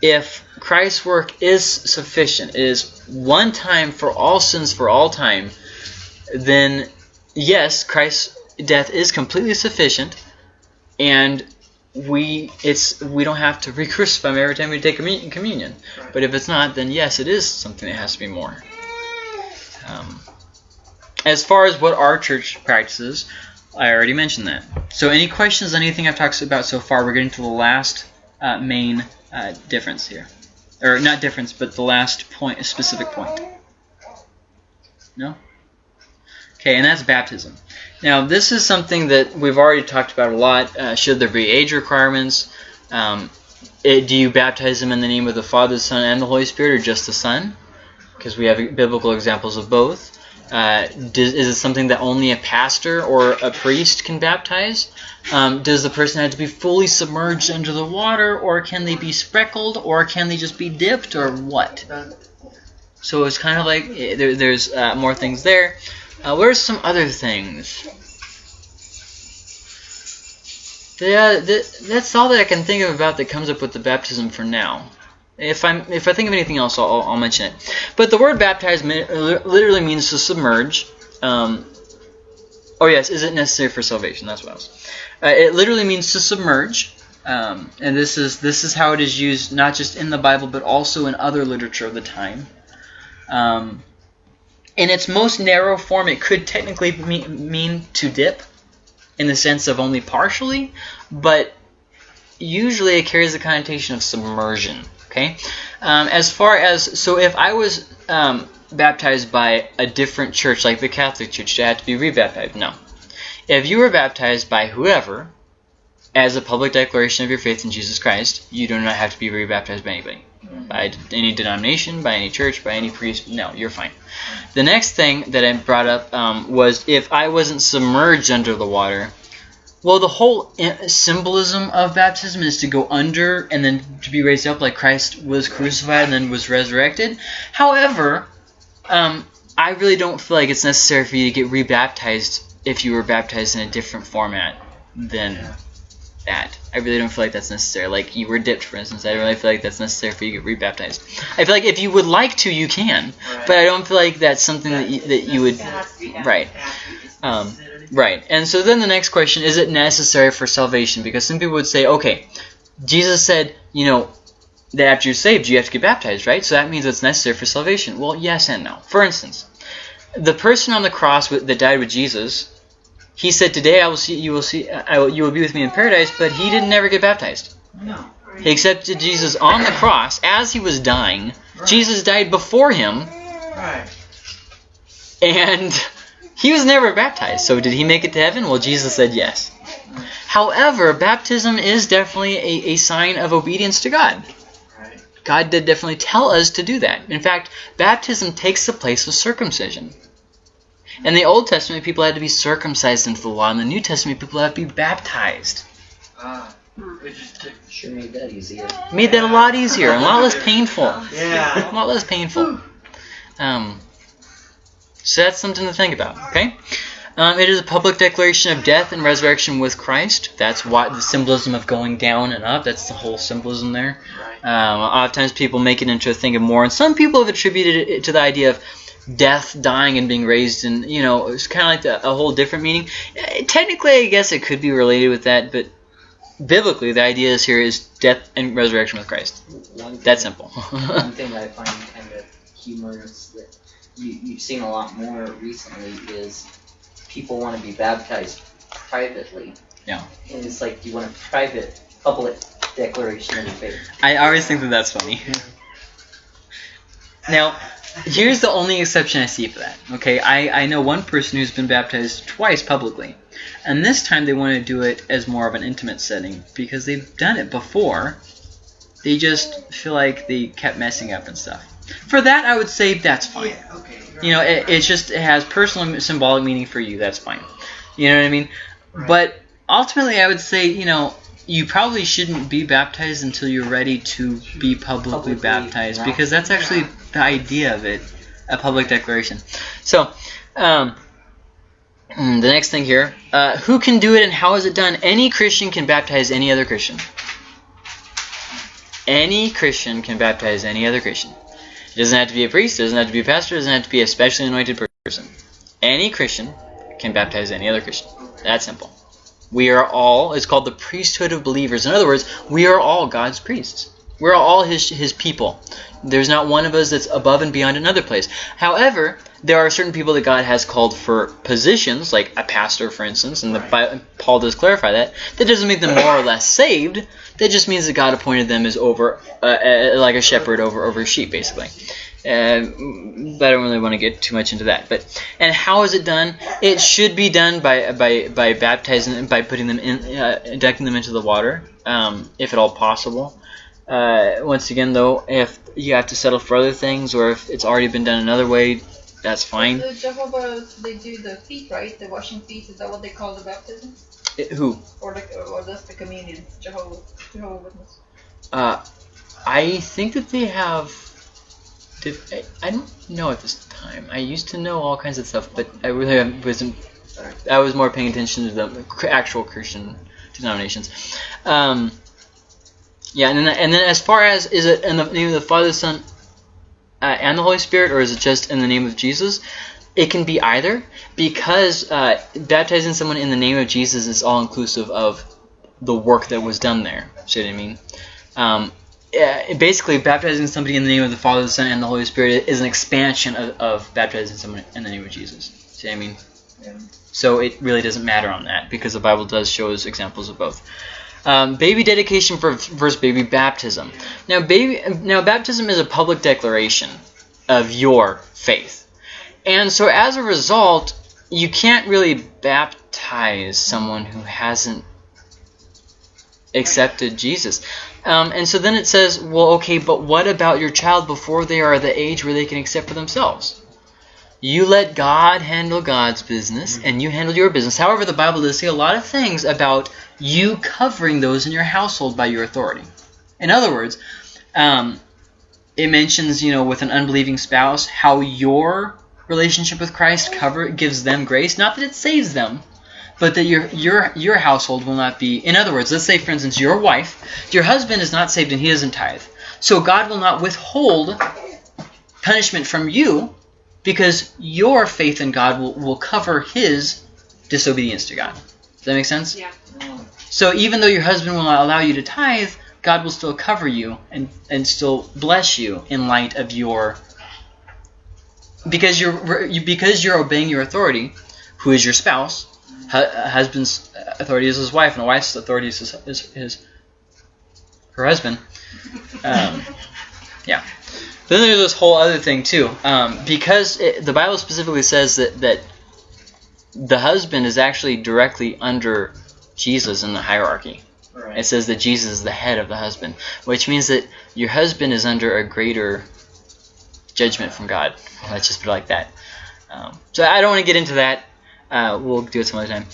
If Christ's work is sufficient, is one time for all sins for all time, then yes, Christ's death is completely sufficient, and we it's we don't have to re-crucify every time we take commu- communion. But if it's not, then yes, it is something that has to be more. Um, as far as what our church practices, I already mentioned that. So, any questions on anything I've talked about so far? We're getting to the last uh, main uh, difference here, or not difference, but the last point, a specific point. No. Okay, and that's baptism. Now, this is something that we've already talked about a lot. Uh, should there be age requirements? Um, it, do you baptize them in the name of the Father, the Son, and the Holy Spirit, or just the Son? Because we have biblical examples of both. Uh, does, is it something that only a pastor or a priest can baptize? Um, does the person have to be fully submerged under the water, or can they be speckled, or can they just be dipped, or what? So it's kind of like eh, there, there's uh, more things there. Uh, are some other things? Yeah, th- that's all that I can think of about that comes up with the baptism for now. If I'm if I think of anything else, I'll, I'll mention it. But the word baptize literally means to submerge. Um, oh yes, is it necessary for salvation? That's what else. Uh, it literally means to submerge. Um, and this is this is how it is used not just in the Bible but also in other literature of the time. Um, in its most narrow form, it could technically mean to dip, in the sense of only partially, but usually it carries the connotation of submersion. Okay, um, as far as so, if I was um, baptized by a different church, like the Catholic Church, do I have to be rebaptized? No. If you were baptized by whoever, as a public declaration of your faith in Jesus Christ, you do not have to be rebaptized by anybody. By any denomination, by any church, by any priest. No, you're fine. The next thing that I brought up um, was if I wasn't submerged under the water. Well, the whole symbolism of baptism is to go under and then to be raised up like Christ was crucified and then was resurrected. However, um, I really don't feel like it's necessary for you to get rebaptized if you were baptized in a different format than that. I really don't feel like that's necessary. Like you were dipped, for instance. I don't really feel like that's necessary for you to get rebaptized. I feel like if you would like to, you can, Right. but I don't feel like that's something that you, that you would. It has to be done. Right. It has to be just Um. Right. And so then the next question is it necessary for salvation? Because some people would say, okay, Jesus said, you know, that after you're saved, you have to get baptized, right? So that means it's necessary for salvation. Well, yes and no. For instance, the person on the cross with, that died with Jesus, he said, "Today I will see you will see I will, you will be with me in paradise," but he didn't never get baptized. No. He accepted Jesus on the cross as he was dying. Right. Jesus died before him, Right. and he was never baptized. So did he make it to heaven? Well, Jesus said yes. However, baptism is definitely a, a sign of obedience to God. God did definitely tell us to do that. In fact, baptism takes the place of circumcision. In the Old Testament, people had to be circumcised into the law. In the New Testament, people had to be baptized. Ah. It just. Sure made that easier. Made that a lot easier, and a lot less painful. Yeah. a lot less painful. Um, so that's something to think about. Okay. Um, it is a public declaration of death and resurrection with Christ. That's why the symbolism of going down and up. That's the whole symbolism there. Right. Um, a lot of times people make it into a thing of more, and some people have attributed it to the idea of death, dying, and being raised, and you know, it's kind of like the, a whole different meaning. Eh, Technically, I guess it could be related with that, but biblically, the idea is here is death and resurrection with Christ. Thing, That simple. one thing that I find kind of humorous that you, you've seen a lot more recently is people want to be baptized privately. Yeah. And it's like do you want a private, public declaration of faith. I always think that that's funny. Now, here's the only exception I see for that. Okay, I, I know one person who's been baptized twice publicly, and this time they want to do it as more of an intimate setting because they've done it before. They just feel like they kept messing up and stuff. For that, I would say that's fine. Yeah. Okay. You know, it, it's just it has personal symbolic meaning for you. That's fine. You know what I mean? Right. But ultimately, I would say you know you probably shouldn't be baptized until you're ready to be publicly, Publicly baptized baptized. because that's actually the idea of it, a public declaration. So. Um, mm, the next thing here, uh, who can do it and how is it done? Any Christian can baptize any other Christian. Any Christian can baptize any other Christian. It doesn't have to be a priest, it doesn't have to be a pastor, it doesn't have to be a specially anointed person. Any Christian can baptize any other Christian. That simple. We are all, it's called the priesthood of believers. In other words, we are all God's priests. We're all his, his people. There's not one of us that's above and beyond another place. However, there are certain people that God has called for positions, like a pastor, for instance, and the, Bi- Paul does clarify that. That doesn't make them more or less saved. That just means that God appointed them as over, uh, uh, like a shepherd over over sheep, basically. Uh, but I don't really want to get too much into that. But and how is it done? It should be done by by by baptizing by putting them in, uh, inducting them into the water, um, if at all possible. Uh, once again, though, if you have to settle for other things, or if it's already been done another way, that's fine. The Jehovah's, they do the feet, right? The washing feet. Is that what they call the baptism? It- who? Or like, or that's the communion? Jehovah, Jehovah Witness. Uh, I think that they have. I- I don't know at this time. I used to know all kinds of stuff, but I really wasn't. I was more paying attention to the actual Christian denominations. Um, yeah, and then and then as far as is it in the name of the Father, Son, uh, and the Holy Spirit, or is it just in the name of Jesus? It can be either because uh, baptizing someone in the name of Jesus is all inclusive of the work that was done there. See what I mean? Um, yeah, basically, baptizing somebody in the name of the Father, the Son, and the Holy Spirit is an expansion of, of baptizing someone in the name of Jesus. See what I mean? Yeah. So it really doesn't matter on that because the Bible does show us examples of both. Um, baby dedication for versus baby baptism. Now, baby, now baptism is a public declaration of your faith, and so as a result, you can't really baptize someone who hasn't accepted Jesus. Um, and so then it says, well, okay, but what about your child before they are the age where they can accept for themselves? You let God handle God's business, and you handle your business. However, the Bible does say a lot of things about you covering those in your household by your authority. In other words, um, it mentions, you know, with an unbelieving spouse, how your relationship with Christ cover gives them grace. Not that it saves them, but that your your your household will not be. In other words, let's say, for instance, your wife, your husband is not saved and he doesn't tithe, so God will not withhold punishment from you because your faith in God will, will cover his disobedience to God. Does that make sense? Yeah. So even though your husband will not allow you to tithe, God will still cover you and, and still bless you in light of your because you're you, because you're obeying your authority, who is your spouse. A husband's authority is his wife, and a wife's authority is his, is his her husband. Um, yeah. Then there's this whole other thing too, um, because it, the Bible specifically says that that the husband is actually directly under Jesus in the hierarchy. It says that Jesus is the head of the husband, which means that your husband is under a greater judgment from God. Let's just put it like that. Um, so I don't want to get into that. Uh, we'll do it some other time.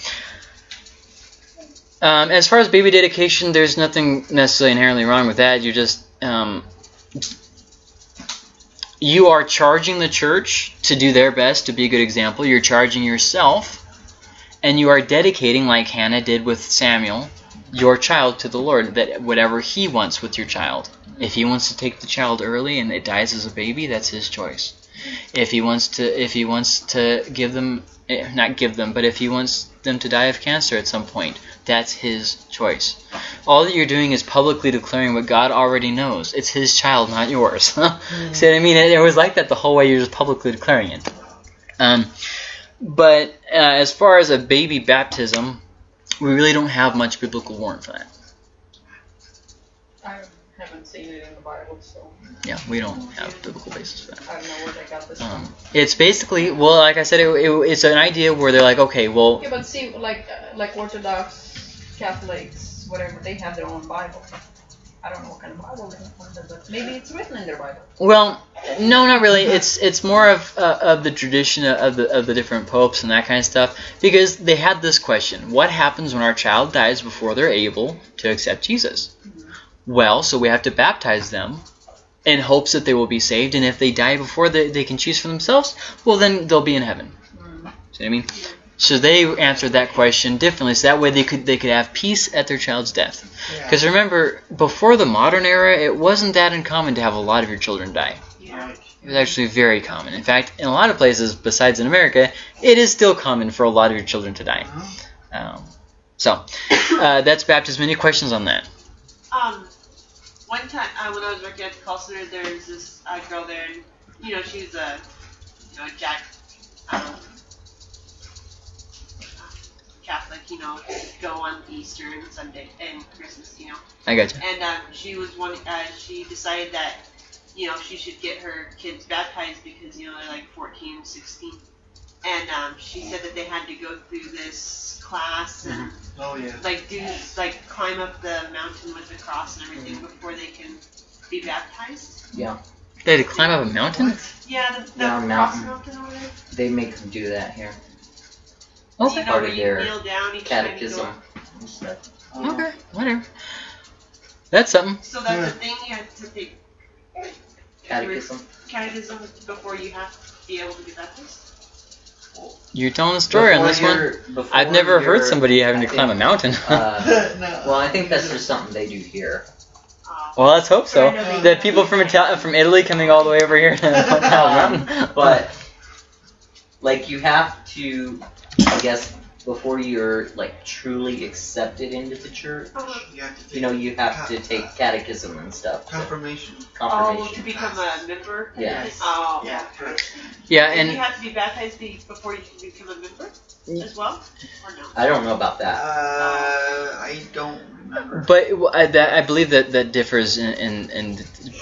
Um, as far as baby dedication, there's nothing necessarily inherently wrong with that. You're just um, you are charging the church to do their best to be a good example. You're charging yourself, and you are dedicating, like Hannah did with Samuel, your child to the Lord. That whatever He wants with your child. If He wants to take the child early and it dies as a baby, that's His choice. If He wants to, if He wants to give them, eh, not give them, but if He wants them to die of cancer at some point, that's His choice. All that you're doing is publicly declaring what God already knows. It's His child, not yours. See what I mean? It, it was like that the whole way. You're just publicly declaring it. Um, but uh, as far as a baby baptism, we really don't have much biblical warrant for that. I haven't seen it in the Bible, so Yeah, we don't have biblical basis for that. I don't know where they got this Um, from. it's basically well, like I said, it, it, it's an idea where they're like, okay, well, Yeah, but see, like uh, like Orthodox Catholics, whatever, they have their own Bible. I don't know what kind of Bible they have, but maybe it's written in their Bible. Well, no, not really. It's it's more of uh, of the tradition of the of the different popes and that kind of stuff because they had this question: What happens when our child dies before they're able to accept Jesus? Well, so we have to baptize them in hopes that they will be saved, and if they die before they, they can choose for themselves, well, then they'll be in heaven. See what I mean? So they answered that question differently, so that way they could they could have peace at their child's death. Yeah. Because remember, before the modern era, it wasn't that uncommon to have a lot of your children die. Right. It was actually very common. In fact, in a lot of places besides in America, it is still common for a lot of your children to die. Um, So uh, that's baptism. Any questions on that? Um, one time uh, when I was working at the call center, there was this uh, girl there, and you know she was a you know Jack um, Catholic, you know, go on Easter and Sunday and Christmas, you know. I got you. And um, she was one. Uh, she decided that you know she should get her kids baptized because you know they're like 14, 16. And um, she said that they had to go through this class and Oh yeah. like do like climb up the mountain with the cross and everything before they can be baptized. Yeah. They had to climb up a mountain. Yeah, the, the Yeah, cross mountain. mountain over there. They make them do that here. You know, Part where of you their kneel down each time you Catechism go. and stuff. Oh, Okay, whatever. That's something. So that's Yeah. the thing you have to take Catechism. catechism before you have to be able to be baptized. You're telling a story on this one. I've never heard somebody having to I climb a mountain. Uh, well, I think that's just something they do here. Uh, well, let's hope so. Trying to be- That people from Ital- from Italy coming all the way over here to climb a mountain. But like you have to, I guess, before you're like truly accepted into the church, uh, You have to take you know, you have to take catechism and stuff. to- confirmation. oh, to become a member. Yeah. Oh. Yeah. Yeah, And you have to be baptized before you can become a member as well, or no? I don't know about that. Uh, that. I don't remember. but I, that, I believe that that differs in, in, in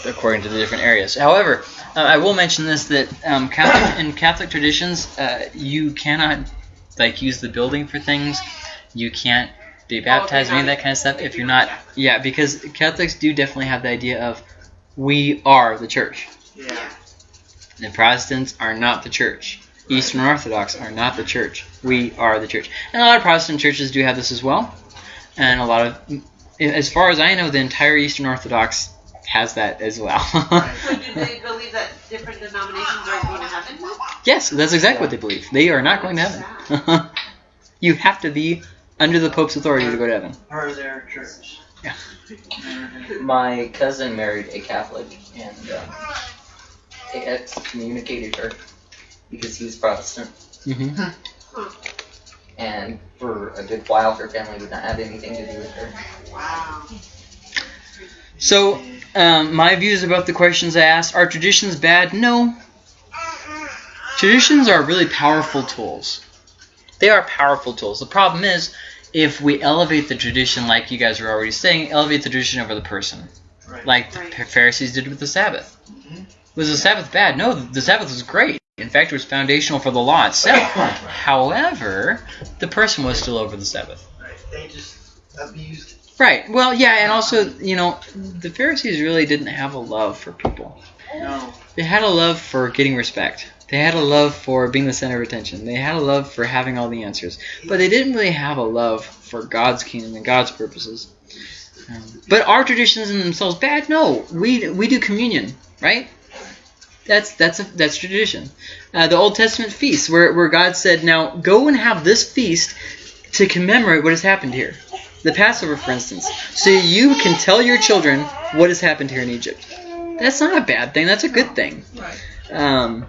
according to the different areas. However, uh, I will mention this that um, Catholic in Catholic traditions, uh, you cannot like use the building for things. You can't be baptized, any of that kind of stuff if you're not. Yeah, because Catholics do definitely have the idea of we are the church. Yeah. The Protestants are not the church. Eastern Orthodox are not the church. We are the church. And a lot of Protestant churches do have this as well. And a lot of, as far as I know, the entire Eastern Orthodox has that as well. So do they believe that different denominations are going to heaven? yes, that's exactly what they believe. They are not going to heaven. you have to be under the Pope's authority to go to heaven. Part of their church. Yeah. My cousin married a Catholic, and uh, they excommunicated her because he was Protestant. hmm And for a good while, her family would not have anything to do with her. Wow. So, um, my views about the questions I asked are traditions bad? No. Traditions are really powerful tools. They are powerful tools. The problem is, if we elevate the tradition, like you guys were already saying, elevate the tradition over the person, Right. like the Right. Pharisees did with the Sabbath. Mhm. Was the Sabbath bad? No, the Sabbath was great. In fact, it was foundational for the law itself. However, the person was still over the Sabbath. Right. They just abused it. Right. Well, yeah, and also, you know, the Pharisees really didn't have a love for people. No. They had a love for getting respect. They had a love for being the center of attention. They had a love for having all the answers. But they didn't really have a love for God's kingdom and God's purposes. Um, but are traditions in themselves bad? No. We we do communion, right? That's that's a, that's tradition. Uh, the Old Testament feast, where where God said, "Now go and have this feast to commemorate what has happened here." The Passover, for instance, so you can tell your children what has happened here in Egypt. That's not a bad thing. That's a good thing. Um,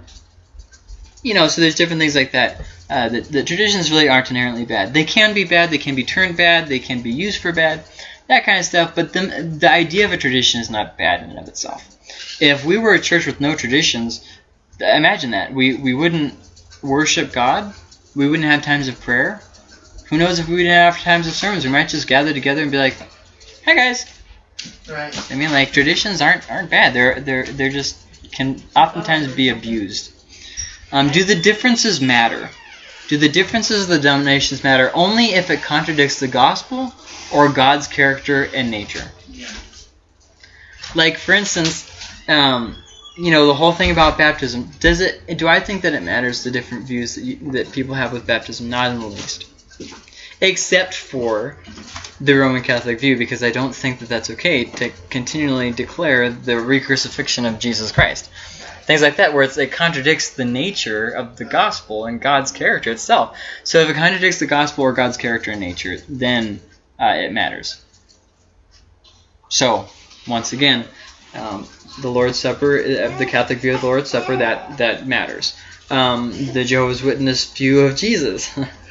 you know, so there's different things like that. Uh, the, the traditions really aren't inherently bad. They can be bad. They can be turned bad. They can be used for bad. That kind of stuff. But the, the idea of a tradition is not bad in and of itself. If we were a church with no traditions, imagine that. We, we wouldn't worship God. We wouldn't have times of prayer. Who knows if we didn't have times of sermons? We might just gather together and be like, "Hi guys." Right. I mean, like traditions aren't aren't bad. They're they're they're just can oftentimes be abused. Um, do the differences matter? Do the differences of the denominations matter only if it contradicts the gospel or God's character and nature? Yeah. Like for instance, um, you know the whole thing about baptism. Does it? Do I think that it matters the different views that you, that people have with baptism? Not in the least. Except for the Roman Catholic view, because I don't think that that's okay to continually declare the recrucifixion of Jesus Christ. Things like that, where it contradicts the nature of the gospel and God's character itself. So if it contradicts the gospel or God's character and nature, then uh, it matters. So, once again, um, the Lord's Supper, uh, the Catholic view of the Lord's Supper, that that matters. Um, the Jehovah's Witness view of Jesus,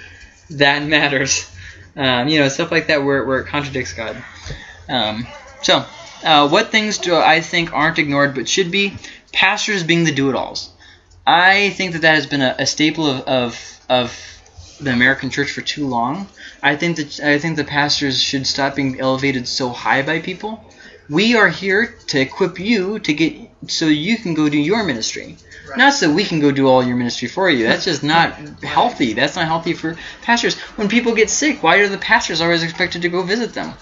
that matters. um, you know, stuff like that where, where it contradicts God. Um, so, uh, what things do I think aren't ignored but should be? Pastors being the do-it-alls. I think that that has been a, a staple of, of, of the American church for too long. I think that I think the pastors should stop being elevated so high by people. We are here to equip you to get so you can go do your ministry. Right. Not so we can go do all your ministry for you. That's just not healthy. That's not healthy for pastors. When people get sick, why are the pastors always expected to go visit them?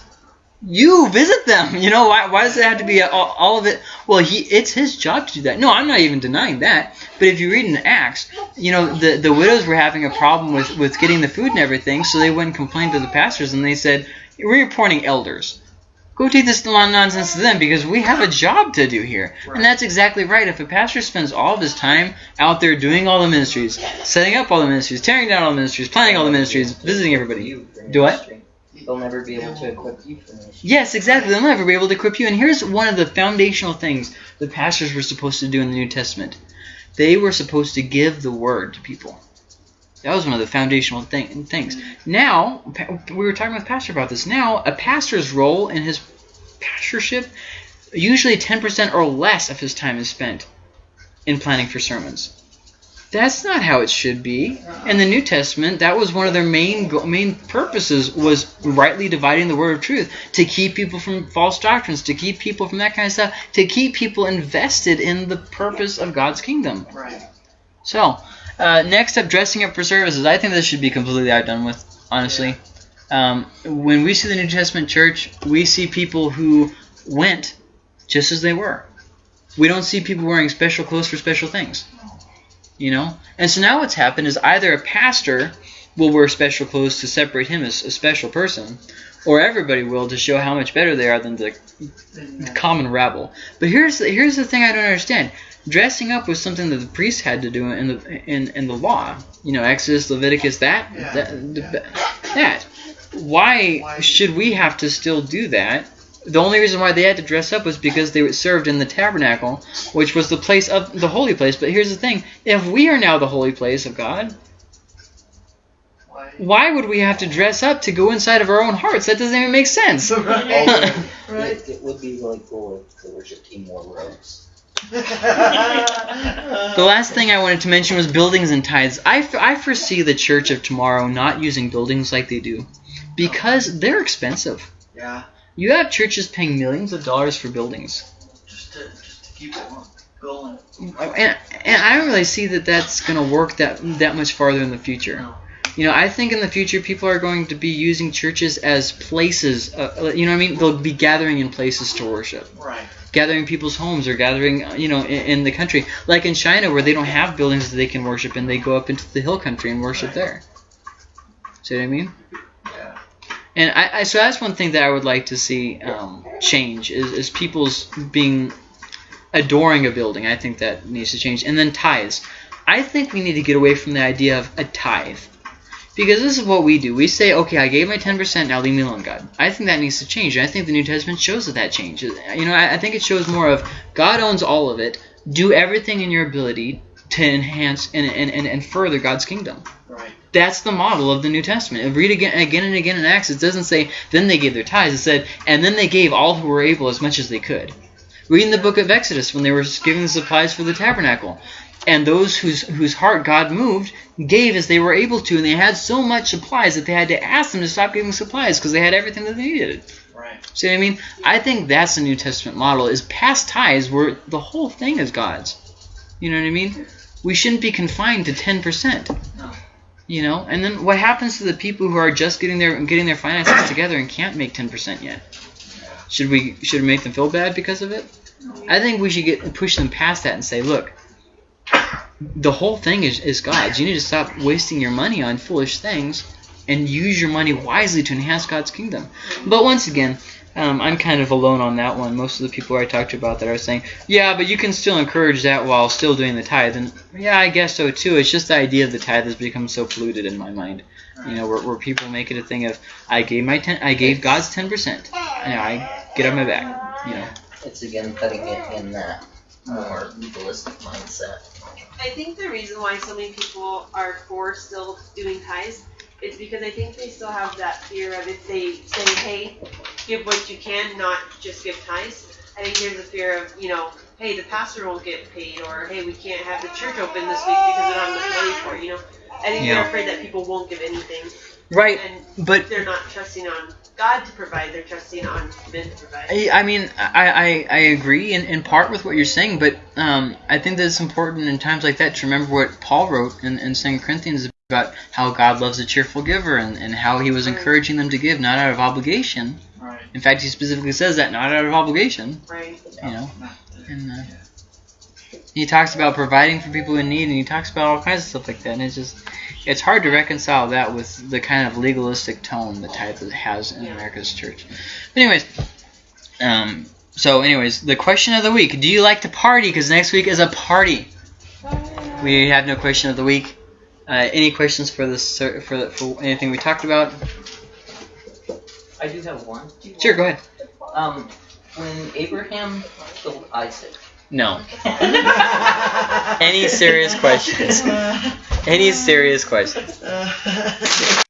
You visit them. You know why? Why does it have to be all, all of it? Well, he it's his job to do that. No, I'm not even denying that. But if you read in Acts, you know the the widows were having a problem with with getting the food and everything, so they went and complained to the pastors, and they said, "We're appointing elders." Go take this nonsense to them because we have a job to do here. Right. And that's exactly right. If a pastor spends all of his time out there doing all the ministries, setting up all the ministries, tearing down all the ministries, planning all the ministries, visiting everybody. Do what? They'll never be able to equip you for ministry. Yes, exactly. They'll never be able to equip you. And here's one of the foundational things the pastors were supposed to do in the New Testament. They were supposed to give the word to people. That was one of the foundational thing, things. Now, we were talking with Pastor about this. Now, a pastor's role in his pastorship, usually 10% or less of his time is spent in planning for sermons. That's not how it should be. In the New Testament, that was one of their main go- main purposes was rightly dividing the word of truth to keep people from false doctrines, to keep people from that kind of stuff, to keep people invested in the purpose of God's kingdom. Right. So, uh, next up, dressing up for services. I think this should be completely outdone with, honestly. Um, when we see the New Testament church, we see people who went just as they were. We don't see people wearing special clothes for special things. You know? And so now what's happened is either a pastor will wear special clothes to separate him as a special person, or everybody will to show how much better they are than the common rabble. But here's the, here's the thing I don't understand. Dressing up was something that the priests had to do in the in, in the law. You know, Exodus, Leviticus, that Yeah, that, that. Why, Why- should we have to still do that? The only reason why they had to dress up was because they were served in the tabernacle, which was the place of the holy place. But here's the thing: if we are now the holy place of God, Why? why would we have to dress up to go inside of our own hearts? That doesn't even make sense. Right. It, it would be really cool if the worship team wore robes. The last thing I wanted to mention was buildings and tithes. I, f- I foresee the church of tomorrow not using buildings like they do because they're expensive. yeah, You have churches paying millions of dollars for buildings. just to just to keep it going. And, and I don't really see that that's going to work that that much farther in the future. No. You know, I think in the future people are going to be using churches as places. Uh, you know what I mean? They'll be gathering in places to worship. Right. gathering people's homes or gathering, uh, you know, in, in the country. Like in China, where they don't have buildings that they can worship in, they go up into the hill country and worship Right. there. See what I mean? Yeah. And I, I so that's one thing that I would like to see um, change is, is people's being adoring a building. I think that needs to change. And then tithes. I think we need to get away from the idea of a tithe. Because this is what we do. We say, okay, I gave my 10%, now leave me alone, God. I think that needs to change. I think the New Testament shows that that changes. You know, I, I think it shows more of God owns all of it. Do everything in your ability to enhance and, and, and, and further God's kingdom. Right. That's the model of the New Testament. Read again, again and again in Acts. It doesn't say then they gave their tithes. It said and then they gave all who were able as much as they could. Read in the book of Exodus when they were giving the supplies for the tabernacle, and those whose whose heart God moved gave as they were able to, and they had so much supplies that they had to ask them to stop giving supplies because they had everything that they needed. Right. See what I mean? I think that's the New Testament model: is past tithes where the whole thing is God's. You know what I mean? We shouldn't be confined to ten percent. No. You know, and then what happens to the people who are just getting their getting their finances together and can't make ten percent yet? Should we should we make them feel bad because of it? I think we should get push them past that and say, look, the whole thing is, is God's. You need to stop wasting your money on foolish things and use your money wisely to enhance God's kingdom. But once again, um, I'm kind of alone on that one. Most of the people I talked to about that are saying, yeah, but you can still encourage that while still doing the tithe. And yeah, I guess so too. It's just the idea of the tithe has become so polluted in my mind. You know, where, where people make it a thing of I gave my ten, I gave God's ten percent, and I get on my back. You know, It's again putting it in that more legalistic mindset. I think the reason why so many people are for still doing tithes is because I think they still have that fear of if they say, hey, give what you can, not just give tithes. I think there's a fear of, you know, hey, the pastor won't get paid, or hey, we can't have the church open this week because we don't have enough money for it, you know. I think Yeah. they're afraid that people won't give anything, Right, and but they're not trusting on God to provide, they're trusting on men to provide. I, I mean, I, I, I agree in, in part with what you're saying, but um, I think that it's important in times like that to remember what Paul wrote in, in 2 Corinthians about how God loves a cheerful giver and, and how he was Right. encouraging them to give, not out of obligation. Right. In fact, he specifically says that, not out of obligation, Right. you know. And uh, he talks about providing for people in need, and he talks about all kinds of stuff like that. And it's just, it's hard to reconcile that with the kind of legalistic tone that tithe has in America's church. But anyways, um, so anyways, the question of the week: Do you like to party? Because next week is a party. We have no question of the week. Uh, any questions for this for for anything we talked about? I do have one. Sure, go ahead. Um, when Abraham killed Isaac. No. Any serious questions? Any serious questions?